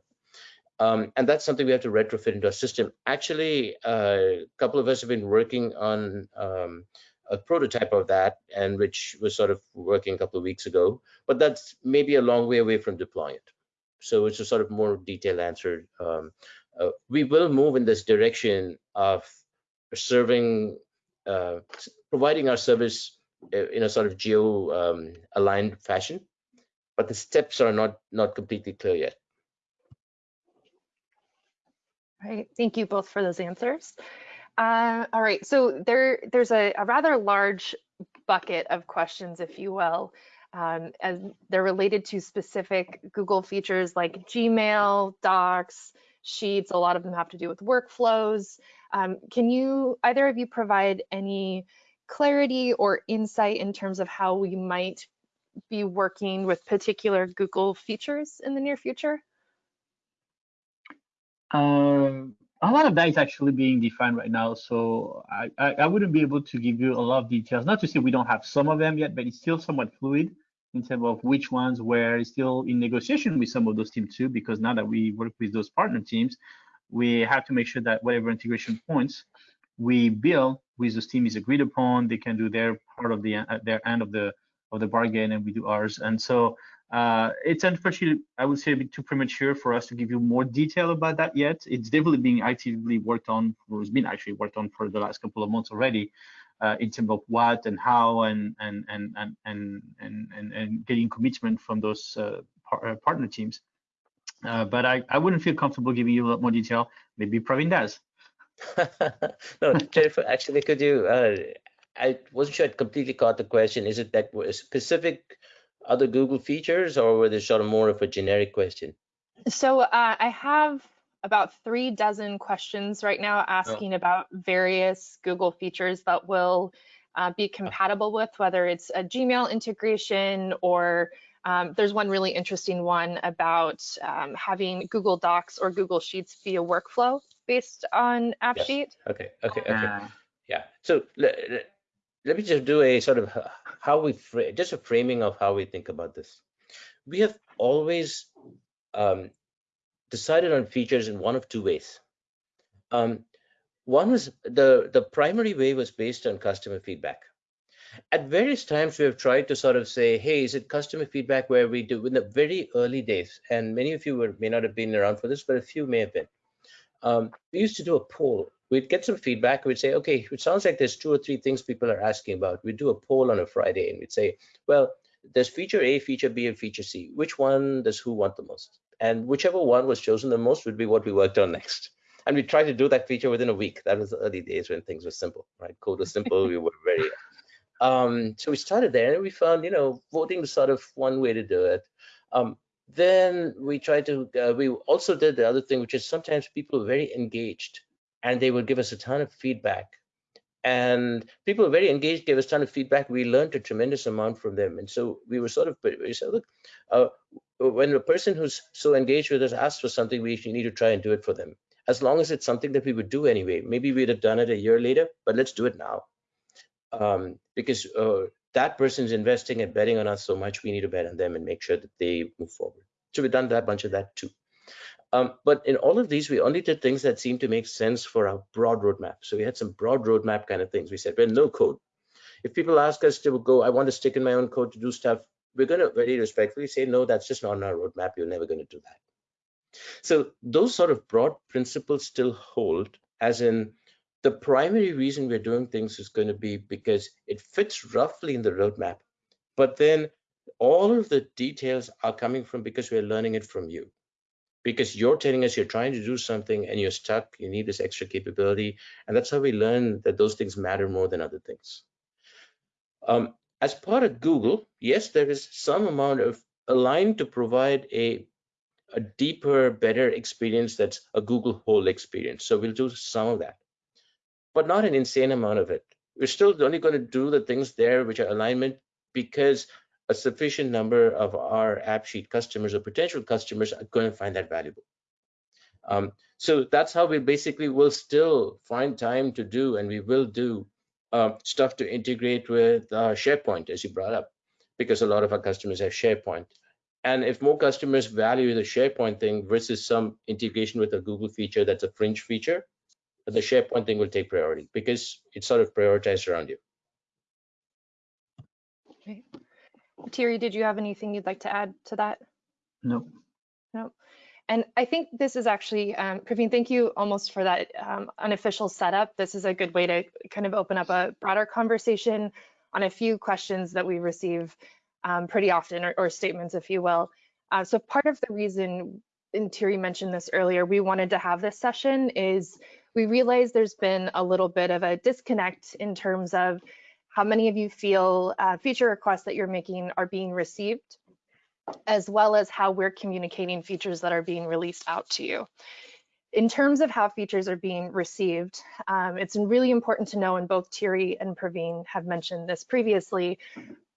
S2: Um, and that's something we have to retrofit into our system. Actually, a couple of us have been working on um, a prototype of that, and which was sort of working a couple of weeks ago. But that's maybe a long way away from deploying it. So it's a sort of more detailed answer. Um, uh, we will move in this direction of serving, uh, providing our service uh, in a sort of geo um, aligned fashion, but the steps are not not completely clear yet.
S1: Right. Thank you both for those answers. Uh, all right. So there, there's a, a, rather large bucket of questions, if you will, um, as they're related to specific Google features like Gmail, Docs, Sheets. A lot of them have to do with workflows. Um, can you, either of you, provide any clarity or insight in terms of how we might be working with particular Google features in the near future?
S3: Um, a lot of that is actually being defined right now. So I, I, I, wouldn't be able to give you a lot of details. Not to say we don't have some of them yet, but it's still somewhat fluid in terms of which ones were still in negotiation with some of those teams too, because now that we work with those partner teams, we have to make sure that whatever integration points we build with those teams is agreed upon. They can do their part of the uh, their end of the of the bargain, and we do ours. And so uh, it's unfortunately, I would say, a bit too premature for us to give you more detail about that yet. It's definitely being actively worked on, or it's been actually worked on for the last couple of months already, uh, in terms of what and how, and and and and and and and, and getting commitment from those uh, par uh, partner teams. Uh, but I, I wouldn't feel comfortable giving you a lot more detail. Maybe Praveen does.
S2: no, Jennifer, actually, could you? Uh, I wasn't sure I completely caught the question. Is it that specific other Google features or were they sort of more of a generic question?
S1: So uh, I have about three dozen questions right now asking oh. about various Google features that will uh, be compatible with, whether it's a Gmail integration or um, there's one really interesting one about um, having Google Docs or Google Sheets be a workflow based on AppSheet. Yes.
S2: Okay, okay, okay. Uh, yeah, so let me just do a sort of how we just a framing of how we think about this. We have always um, decided on features in one of two ways. Um, one was the the primary way was based on customer feedback. At various times, we have tried to sort of say, hey, is it customer feedback where we do in the very early days? And many of you were, may not have been around for this, but a few may have been. Um, we used to do a poll we'd get some feedback. We'd say, okay, it sounds like there's two or three things people are asking about. We'd do a poll on a Friday and we'd say, well, there's feature A, feature B, and feature C. Which one does who want the most? And whichever one was chosen the most would be what we worked on next. And we tried to do that feature within a week. That was the early days when things were simple, right? Code was simple. we were very. Um, so we started there and we found, you know, voting was sort of one way to do it. Um, then we tried to, uh, we also did the other thing, which is sometimes people are very engaged and they would give us a ton of feedback. And people were very engaged, gave us a ton of feedback. We learned a tremendous amount from them. And so we were sort of, we said, look, uh, when a person who's so engaged with us asks for something, we need to try and do it for them. As long as it's something that we would do anyway. Maybe we'd have done it a year later, but let's do it now. Um, because uh, that person's investing and betting on us so much, we need to bet on them and make sure that they move forward. So we've done that bunch of that too. Um, but in all of these, we only did things that seemed to make sense for our broad roadmap. So we had some broad roadmap kind of things. We said, well, no code. If people ask us to go, I want to stick in my own code to do stuff, we're going to very respectfully say, no, that's just not on our roadmap. You're never going to do that. So those sort of broad principles still hold, as in the primary reason we're doing things is going to be because it fits roughly in the roadmap. But then all of the details are coming from because we're learning it from you because you're telling us you're trying to do something and you're stuck, you need this extra capability. And that's how we learn that those things matter more than other things. Um, as part of Google, yes, there is some amount of aligned to provide a, a deeper, better experience that's a Google whole experience. So we'll do some of that, but not an insane amount of it. We're still only going to do the things there which are alignment because a sufficient number of our AppSheet customers or potential customers are going to find that valuable. Um, so that's how we basically will still find time to do, and we will do uh, stuff to integrate with uh, SharePoint, as you brought up, because a lot of our customers have SharePoint. And if more customers value the SharePoint thing versus some integration with a Google feature that's a fringe feature, the SharePoint thing will take priority because it's sort of prioritized around you.
S1: Okay. Thierry, did you have anything you'd like to add to that?
S3: No.
S1: No. And I think this is actually, um, Praveen, thank you almost for that um, unofficial setup. This is a good way to kind of open up a broader conversation on a few questions that we receive um, pretty often, or, or, statements, if you will. Uh, so part of the reason, and Thierry mentioned this earlier, we wanted to have this session is we realize there's been a little bit of a disconnect in terms of how many of you feel uh, feature requests that you're making are being received as well as how we're communicating features that are being released out to you. In terms of how features are being received, um, it's really important to know, and both Thierry and Praveen have mentioned this previously,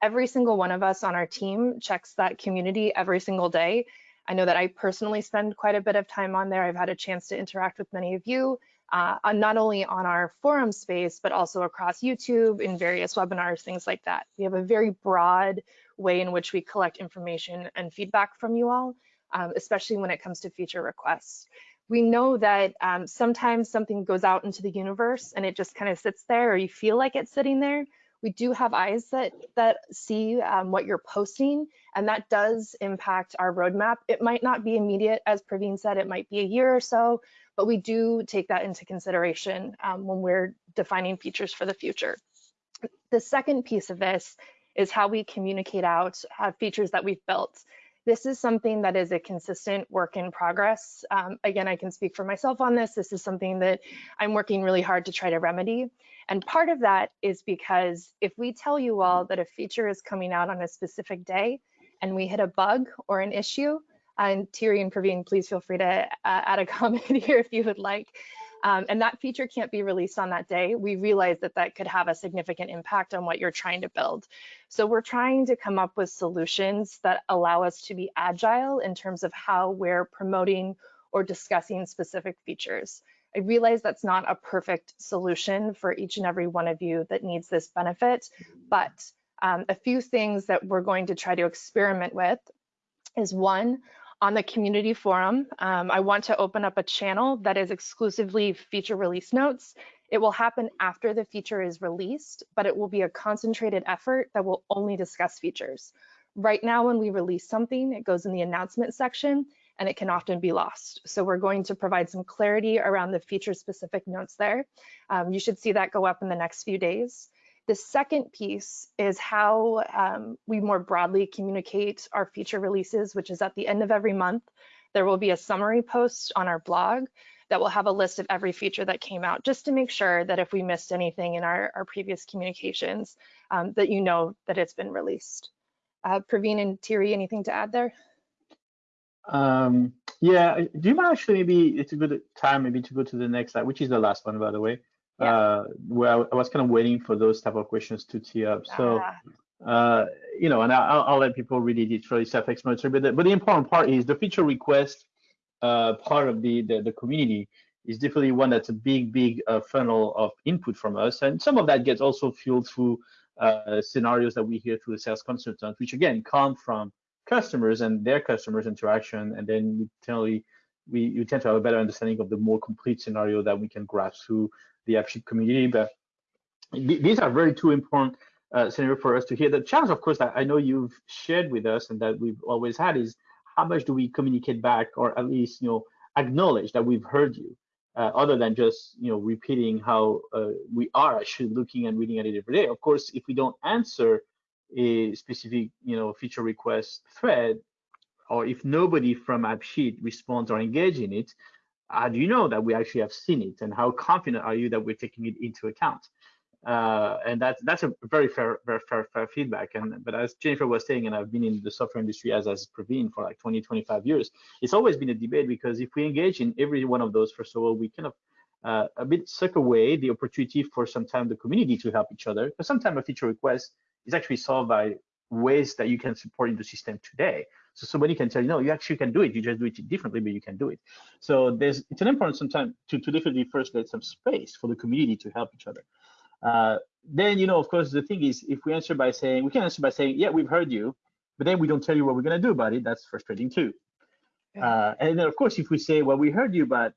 S1: every single one of us on our team checks that community every single day. I know that I personally spend quite a bit of time on there. I've had a chance to interact with many of you, uh, not only on our forum space, but also across YouTube in various webinars, things like that. We have a very broad way in which we collect information and feedback from you all, um, especially when it comes to feature requests. We know that um, sometimes something goes out into the universe and it just kind of sits there or you feel like it's sitting there. We do have eyes that, that see um, what you're posting and that does impact our roadmap. It might not be immediate, as Praveen said, it might be a year or so, but we do take that into consideration um, when we're defining features for the future. The second piece of this is how we communicate out uh, features that we've built. This is something that is a consistent work in progress. Um, again, I can speak for myself on this. This is something that I'm working really hard to try to remedy. And part of that is because if we tell you all that a feature is coming out on a specific day and we hit a bug or an issue, and Thierry and Praveen, please feel free to uh, add a comment here if you would like um, and that feature can't be released on that day, we realize that that could have a significant impact on what you're trying to build. So we're trying to come up with solutions that allow us to be agile in terms of how we're promoting or discussing specific features. I realize that's not a perfect solution for each and every one of you that needs this benefit, but um, a few things that we're going to try to experiment with is one, on the community forum, um, I want to open up a channel that is exclusively feature release notes. It will happen after the feature is released, but it will be a concentrated effort that will only discuss features. Right now, when we release something, it goes in the announcement section and it can often be lost. So we're going to provide some clarity around the feature specific notes there. Um, you should see that go up in the next few days. The second piece is how um, we more broadly communicate our feature releases, which is at the end of every month. There will be a summary post on our blog that will have a list of every feature that came out, just to make sure that if we missed anything in our, our previous communications, um, that you know that it's been released. Uh, Praveen and Thierry, anything to add there?
S3: Um, yeah, do you mind actually maybe it's a good time maybe to go to the next slide, which is the last one, by the way yeah. uh, where I was kind of waiting for those type of questions to tee up. So, ah. uh, you know, and I'll, I'll let people read it. It's really self-explanatory. But the, but the important part is the feature request uh, part of the, the, the community is definitely one that's a big, big uh, funnel of input from us. And some of that gets also fueled through uh, scenarios that we hear through the sales consultant, which again come from customers and their customers interaction. And then we we, we tend to have a better understanding of the more complete scenario that we can grasp through the AppSheet community. But these are very two important uh, scenario for us to hear. The challenge, of course, that I know you've shared with us and that we've always had is how much do we communicate back or at least, you know, acknowledge that we've heard you, uh, other than just, you know, repeating how uh, we are actually looking and reading at it every day. Of course, if we don't answer a specific, you know, feature request thread, or if nobody from AppSheet responds or engage in it, how do you know that we actually have seen it? And how confident are you that we're taking it into account? Uh, and that's that's a very fair very fair, fair feedback. And but as jennifer was saying and i've been in the software industry as as Praveen for like 20 25 years it's always been a debate because if we engage in every one of those first of all we kind of uh, a bit suck away the opportunity for sometimes the community to help each other. Because sometimes a feature request is actually solved by ways that you can support in the system today so somebody can tell you, no, you actually can do it. You just do it differently, but you can do it. So there's it's an important sometimes to, to definitely first let some space for the community to help each other. Uh, then you know, of course, the thing is, if we answer by saying we can answer by saying, yeah, we've heard you, but then we don't tell you what we're going to do about it. That's frustrating too. Yeah. Uh, and then, of course, if we say, well, we heard you, but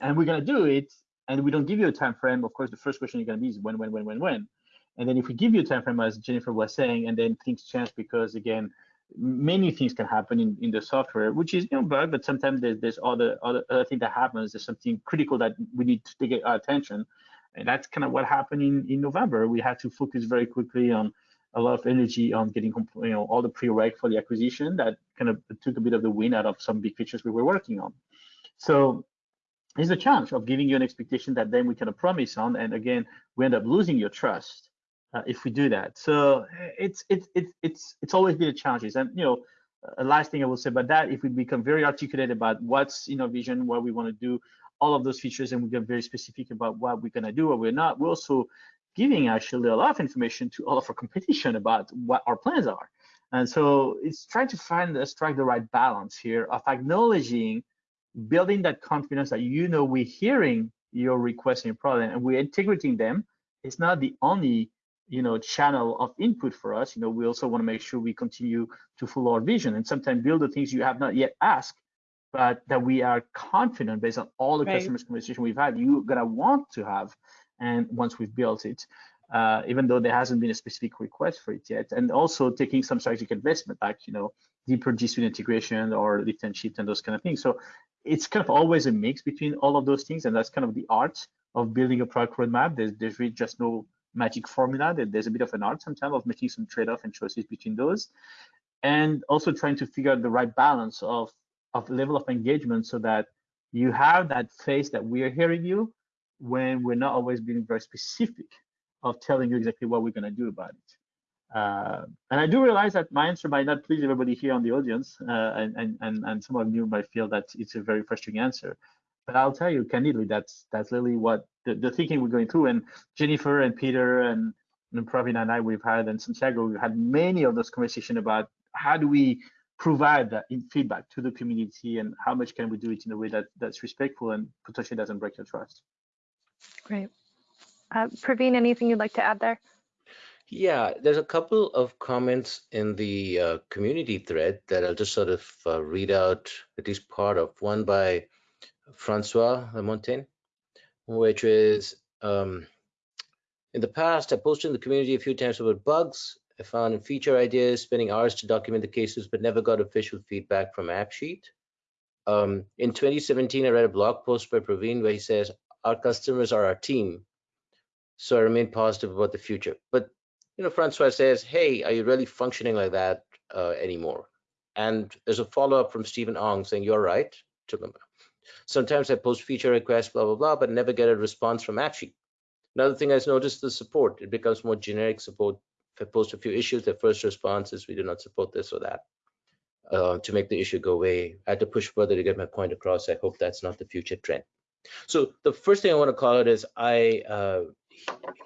S3: and we're going to do it, and we don't give you a time frame, of course, the first question you're going to be is when, when, when, when, when. And then if we give you a time frame, as Jennifer was saying, and then things change because again, many things can happen in, in the software, which is you know bug, but sometimes there's there's other other other thing that happens. There's something critical that we need to get our attention, and that's kind of what happened in in November. We had to focus very quickly on a lot of energy on getting you know all the prereq for the acquisition. That kind of took a bit of the wind out of some big features we were working on. So it's a challenge of giving you an expectation that then we kind of promise on, and again we end up losing your trust uh, if we do that. So it's it's it's it's it's always been a challenge. And you know, a last thing I will say about that, if we become very articulate about what's in our vision, what we want to do, all of those features, and we get very specific about what we're gonna do or we're not, we're also giving actually a lot of information to all of our competition about what our plans are. And so it's trying to find uh, strike the right balance here of acknowledging, building that confidence that you know we're hearing your requests and your problem and we're integrating them. It's not the only you know channel of input for us. You know we also want to make sure we continue to follow our vision and sometimes build the things you have not yet asked but that we are confident based on all the right. customers conversation we've had you're gonna want to have and once we've built it uh, even though there hasn't been a specific request for it yet. And also taking some strategic investment like you know deeper G Suite integration or lift and shift and those kind of things. So it's kind of always a mix between all of those things and that's kind of the art of building a product roadmap. There's, there's really just no magic formula. That there's a bit of an art sometimes of making some trade-off and choices between those, and also trying to figure out the right balance of of level of engagement so that you have that face that we are hearing you when we're not always being very specific of telling you exactly what we're going to do about it. Uh, and I do realize that my answer might not please everybody here on the audience, uh, and, and, and, and some of you might feel that it's a very frustrating answer. But I'll tell you candidly, that's that's really what the, the thinking we're going through. And Jennifer and Peter and, and Praveen and I, we've had, and Santiago, we've had many of those conversations about how do we provide that feedback to the community and how much can we do it in a way that that's respectful and potentially doesn't break your trust.
S1: Great. Uh, Praveen, anything you'd like to add there?
S2: Yeah, there's a couple of comments in the uh, community thread that I'll just sort of uh, read out at least part of. One by Francois Lamontagne, which is um, in the past, I posted in the community a few times about bugs. I found feature ideas, spending hours to document the cases, but never got official feedback from AppSheet. Um, in 2017, I read a blog post by Praveen where he says, our customers are our team. So I remain positive about the future. But, you know, Francois says, hey, are you really functioning like that uh, anymore? And there's a follow-up from Stephen Ong saying, you're right. Sometimes I post feature requests, blah, blah, blah, but never get a response from AppSheet. Another thing I've noticed the support. It becomes more generic support. If I post a few issues, the first response is we do not support this or that. Uh, to make the issue go away. I had to push further to get my point across. I hope that's not the future trend. So the first thing I want to call it is I uh,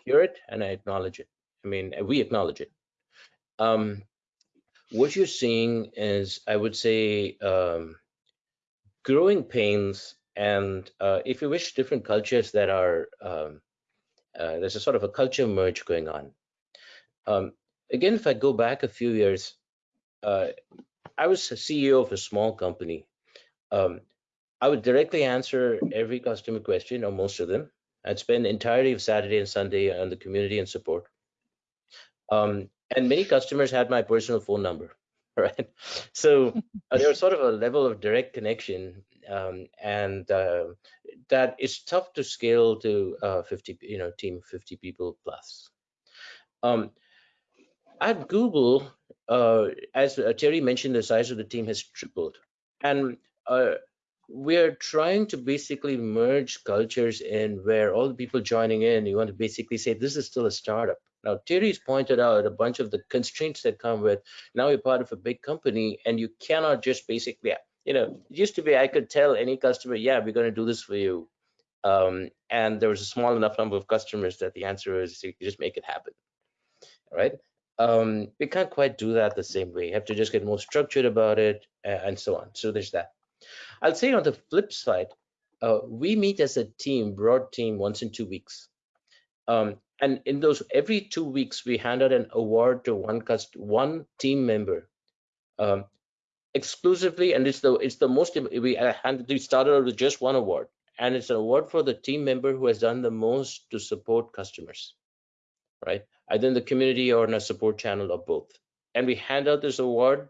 S2: hear it and I acknowledge it. I mean, we acknowledge it. Um, what you're seeing is, I would say, um, growing pains and uh, if you wish different cultures that are um, uh, there's a sort of a culture merge going on. Um, again if i go back a few years uh, i was a ceo of a small company. Um, i would directly answer every customer question or most of them. I'd spend entirety of saturday and sunday on the community and support. Um, and many customers had my personal phone number right? So uh, there was sort of a level of direct connection, um, and uh, that is tough to scale to uh, 50, you know, team 50 people plus. Um, at Google, uh, as uh, Thierry mentioned, the size of the team has tripled, and uh, we're trying to basically merge cultures in where all the people joining in, you want to basically say this is still a startup now, Thierry's pointed out a bunch of the constraints that come with now you're part of a big company and you cannot just basically, you know, it used to be I could tell any customer, yeah, we're going to do this for you. Um, and there was a small enough number of customers that the answer is you just make it happen, right? Um, we can't quite do that the same way. You have to just get more structured about it and so on. So there's that. I'll say on the flip side, uh, we meet as a team, broad team, once in two weeks. Um, And in those every two weeks, we hand out an award to one cust one team member um, exclusively, and it's the it's the most we handed we started out with just one award, and it's an award for the team member who has done the most to support customers, right? Either in the community or in a support channel or both. And we hand out this award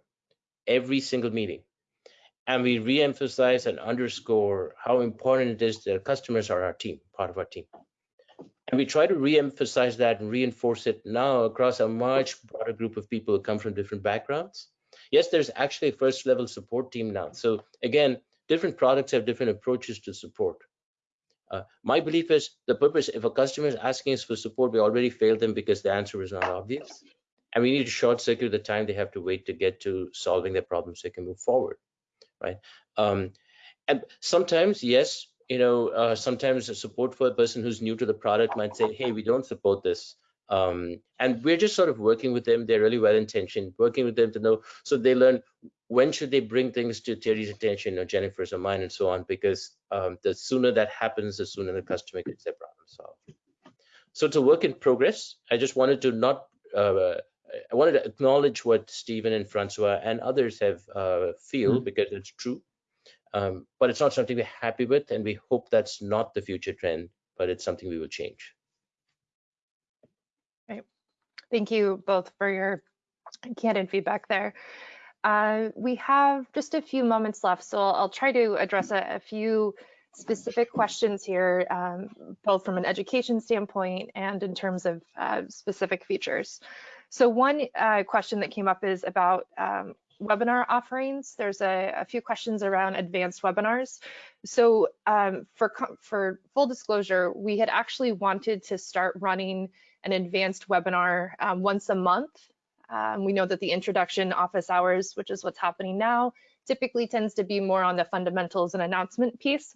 S2: every single meeting and we re-emphasize and underscore how important it is that customers are our team, part of our team. And we try to re-emphasize that and reinforce it now across a much broader group of people who come from different backgrounds. Yes, there's actually a first level support team now. So again, different products have different approaches to support. Uh, my belief is the purpose, if a customer is asking us for support, we already failed them because the answer is not obvious. And we need to short circuit the time they have to wait to get to solving their problems so they can move forward right? Um, and sometimes, yes, you know, uh, sometimes a support for a person who's new to the product might say, hey, we don't support this. Um, and we're just sort of working with them. They're really well intentioned, working with them to know so they learn when should they bring things to Thierry's attention or Jennifer's or mine and so on, because um, the sooner that happens, the sooner the customer gets their problem solved. So it's a work in progress. I just wanted to not uh, I wanted to acknowledge what Stephen and Francois and others have uh, feel mm -hmm. because it's true. Um, but it's not something we're happy with, and we hope that's not the future trend, but it's something we will change.
S1: Right. Thank you both for your candid feedback there. Uh, we have just a few moments left, so I'll, try to address a, a few specific questions here, um, both from an education standpoint and in terms of uh, specific features. So one uh, question that came up is about um, webinar offerings. There's a, a, few questions around advanced webinars. So um, for, for full disclosure, we had actually wanted to start running an advanced webinar um, once a month. Um, we know that the introduction office hours, which is what's happening now, typically tends to be more on the fundamentals and announcement piece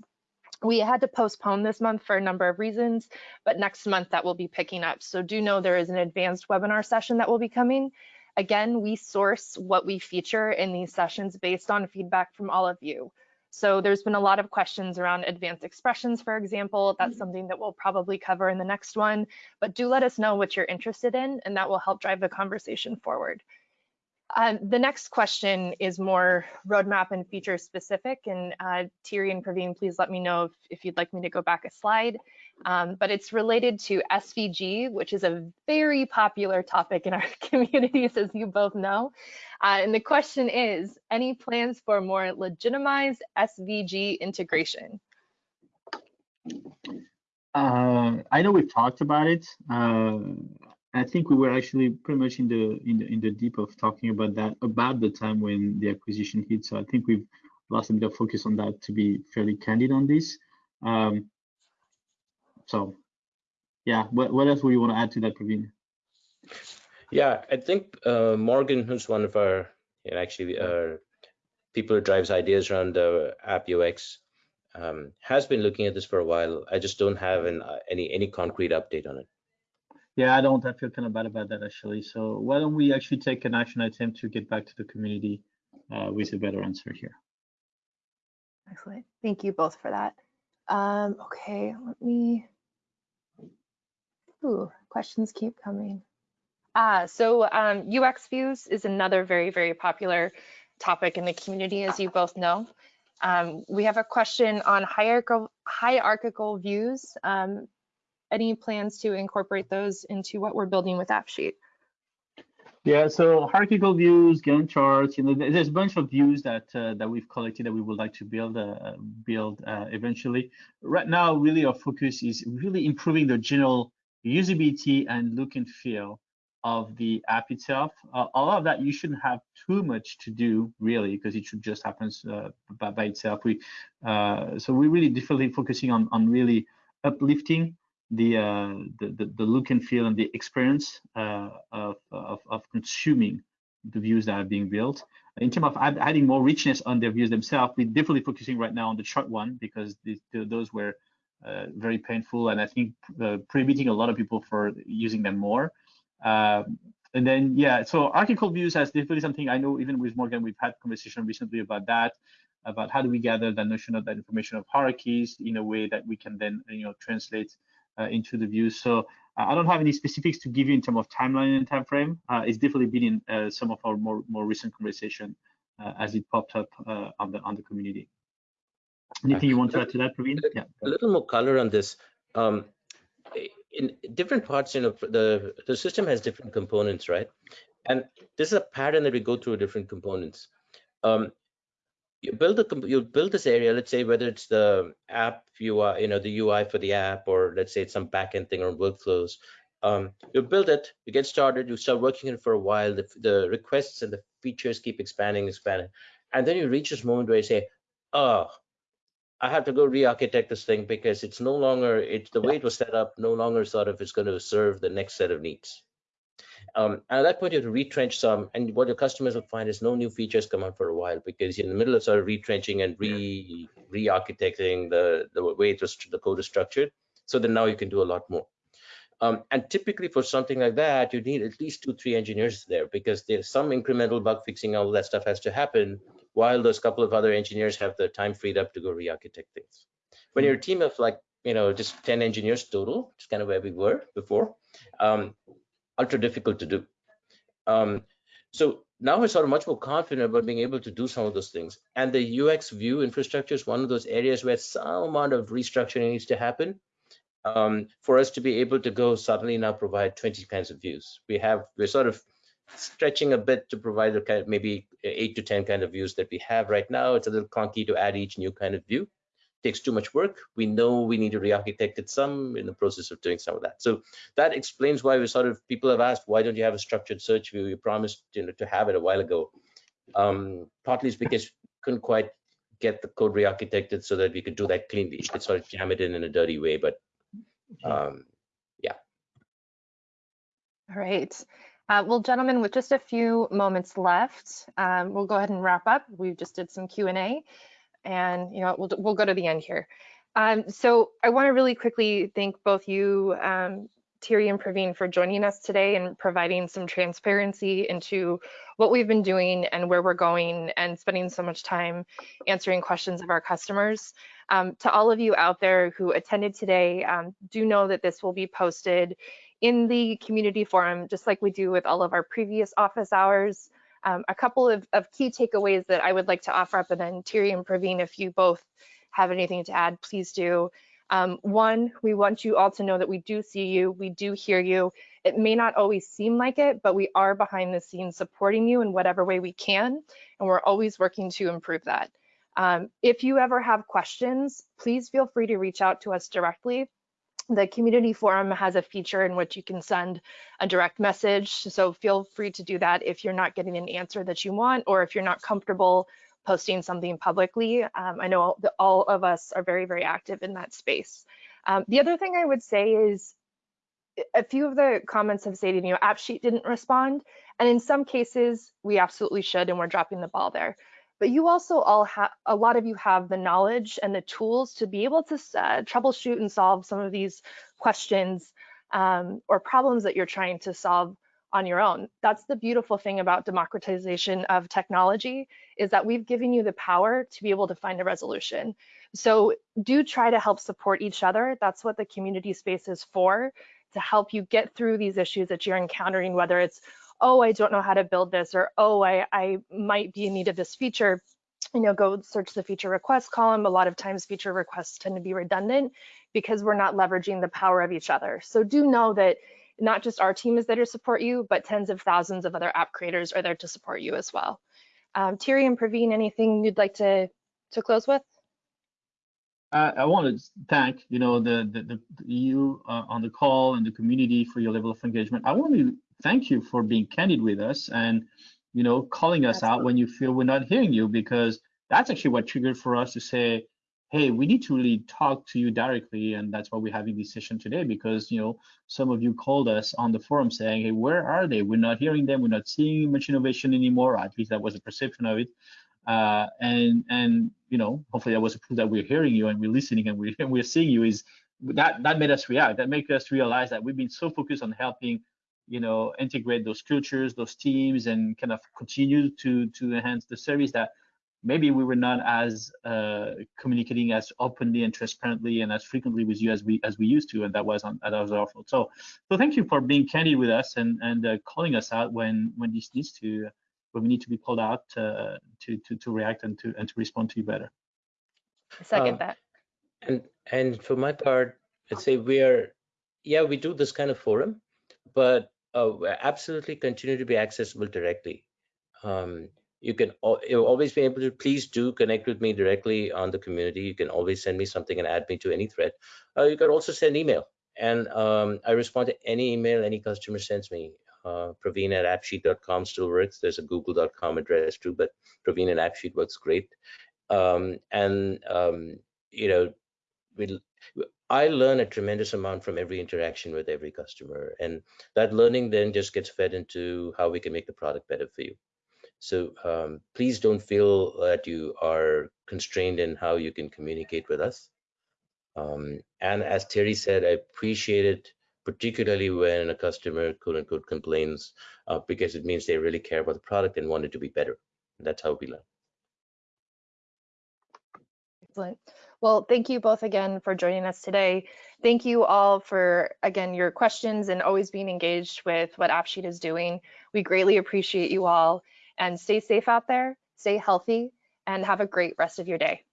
S1: we had to postpone this month for a number of reasons, but next month that will be picking up. So do know there is an advanced webinar session that will be coming. Again, we source what we feature in these sessions based on feedback from all of you. So there's been a lot of questions around advanced expressions, for example. That's mm-hmm. something that we'll probably cover in the next one, but do let us know what you're interested in and that will help drive the conversation forward. Um, the next question is more roadmap and feature specific. And uh, Thierry and Praveen, please let me know if, if you'd like me to go back a slide. Um, but it's related to SVG, which is a very popular topic in our communities, as you both know. Uh, and the question is, any plans for more legitimized SVG integration?
S3: Uh, I know we've talked about it. Uh, I think we were actually pretty much in the in the in the deep of talking about that about the time when the acquisition hit. So I think we've lost a bit of focus on that to be fairly candid on this. Um, so yeah, what what else would you want to add to that, Praveen?
S2: Yeah, I think uh, Morgan, who's one of our you know, actually uh, people who drives ideas around the app UX, um, has been looking at this for a while. I just don't have an, uh, any any concrete update on it.
S3: Yeah, I don't. I feel kind of bad about that actually. So why don't we actually take an action item to get back to the community uh, with a better answer here?
S1: Excellent. Thank you both for that. Um, okay, let me. Ooh, questions keep coming. Ah, so um, UX views is another very, very popular topic in the community, as you both know. Um, we have a question on hierarchical, hierarchical views. Um, any plans to incorporate those into what we're building with AppSheet?
S3: Yeah, so hierarchical views, Gantt charts, you know, there's a bunch of views that uh, that we've collected that we would like to build uh, build uh, eventually. Right now, really our focus is really improving the general usability and look and feel of the app itself. Uh, a lot of that you shouldn't have too much to do really because it should just happen uh, by, by, itself. We uh, so we're really definitely focusing on on really uplifting the, uh, the, the, look and feel and the experience uh, of, of, of, consuming the views that are being built. In terms of adding more richness on their views themselves, we're definitely focusing right now on the chart one because the, those were uh, very painful and I think uh, prohibiting a lot of people for using them more. Um, and then, yeah, so hierarchical views has definitely something I know even with Morgan, we've had conversation recently about that, about how do we gather the notion of that information of hierarchies in a way that we can then, you know, translate uh, into the views. So I don't have any specifics to give you in terms of timeline and time frame. Uh, it's definitely been in uh, some of our more more recent conversation uh, as it popped up uh, on the on the community. Anything you want to add to that, Praveen?
S2: Yeah. A little more color on this. Um, in different parts, you know, the the system has different components, right? And this is a pattern that we go through different components. Um, you build a you build this area let's say whether it's the app UI you know the UI for the app or let's say it's some backend thing or workflows um, you build it you get started you start working it for a while the, the requests and the features keep expanding expanding and then you reach this moment where you say oh I have to go re-architect this thing because it's no longer it's the way it was set up no longer sort of is going to serve the next set of needs um, and at that point, you have to retrench some, and what your customers will find is no new features come out for a while because you're in the middle of sort of retrenching and re re-architecting the the way it was, the code is structured. So then now you can do a lot more. Um, and typically for something like that, you need at least two, three engineers there because there's some incremental bug fixing, all that stuff has to happen while those couple of other engineers have the time freed up to go re-architect things. When you're a team of like, you know, just 10 engineers total, it's kind of where we were before, um, ultra difficult to do. Um, so now we're sort of much more confident about being able to do some of those things. And the UX view infrastructure is one of those areas where some amount of restructuring needs to happen um, for us to be able to go suddenly now provide 20 kinds of views. We have, we're sort of stretching a bit to provide the kind of maybe eight to 10 kind of views that we have right now. It's a little clunky to add each new kind of view takes too much work. We know we need to re-architect it some in the process of doing some of that. So that explains why we sort of people have asked, why don't you have a structured search view? You promised you know, to have it a while ago. Um, partly it's because couldn't quite get the code re-architected so that we could do that cleanly. You could sort of jam it in in a dirty way, but um, yeah.
S1: All right. Uh, well, gentlemen, with just a few moments left, um, we'll go ahead and wrap up. We just did some Q&A and you know we'll we'll go to the end here. Um, so I want to really quickly thank both you, um, Thierry and Praveen, for joining us today and providing some transparency into what we've been doing and where we're going and spending so much time answering questions of our customers. Um, to all of you out there who attended today, um, do know that this will be posted in the community forum, just like we do with all of our previous office hours. Um, a couple of, of, key takeaways that I would like to offer up, and then Thierry and Praveen, if you both have anything to add, please do. Um, one, we want you all to know that we do see you, we do hear you. It may not always seem like it, but we are behind the scenes supporting you in whatever way we can, and we're always working to improve that. Um, if you ever have questions, please feel free to reach out to us directly the community forum has a feature in which you can send a direct message. So feel free to do that if you're not getting an answer that you want or if you're not comfortable posting something publicly. Um, I know all of us are very, very active in that space. Um, the other thing I would say is a few of the comments have stated, you know, AppSheet didn't respond. And in some cases, we absolutely should, and we're dropping the ball there but you also all have a lot of you have the knowledge and the tools to be able to uh, troubleshoot and solve some of these questions um, or problems that you're trying to solve on your own. That's the beautiful thing about democratization of technology is that we've given you the power to be able to find a resolution. So do try to help support each other. That's what the community space is for, to help you get through these issues that you're encountering, whether it's oh, I don't know how to build this, or oh, I, I might be in need of this feature, you know, go search the feature request column. A lot of times feature requests tend to be redundant because we're not leveraging the power of each other. So do know that not just our team is there to support you, but tens of thousands of other app creators are there to support you as well. Um, Thierry and Praveen, anything you'd like to, to close with?
S3: I want to thank you know the the, the you uh, on the call and the community for your level of engagement. I want to thank you for being candid with us and you know calling us Absolutely. out when you feel we're not hearing you because that's actually what triggered for us to say hey we need to really talk to you directly and that's why we're having this session today because you know some of you called us on the forum saying hey where are they? We're not hearing them. We're not seeing much innovation anymore at least that was a perception of it. Uh, and and you know hopefully that was a proof that we're hearing you and we're listening and we're, and we're seeing you is that that made us react. That made us realize that we've been so focused on helping you know integrate those cultures those teams and kind of continue to to enhance the service that maybe we were not as uh, communicating as openly and transparently and as frequently with you as we as we used to, and that was on that was our fault. So, so thank you for being candid with us and and uh, calling us out when when this needs to when we need to be called out uh, to to to react and to and to respond to you better.
S1: Second
S2: Um,
S1: that.
S2: And and for my part, I'd say we are, yeah, we do this kind of forum, but uh, absolutely continue to be accessible directly. Um, you can always be able to please do connect with me directly on the community. You can always send me something and add me to any thread. Uh, you can also send email, and um, I respond to any email any customer sends me. Uh, Praveen at appsheet.com still works. There's a google.com address too, but Praveen at appsheet works great. Um, and um, you know, we I learn a tremendous amount from every interaction with every customer, and that learning then just gets fed into how we can make the product better for you. So um, please don't feel that you are constrained in how you can communicate with us. Um, and as Thierry said, I appreciate it, particularly when a customer quote unquote complains, uh, because it means they really care about the product and want it to be better. That's how we learn.
S1: Excellent. Well, thank you both again for joining us today. Thank you all for, again, your questions and always being engaged with what AppSheet is doing. We greatly appreciate you all and stay safe out there, stay healthy, and have a great rest of your day.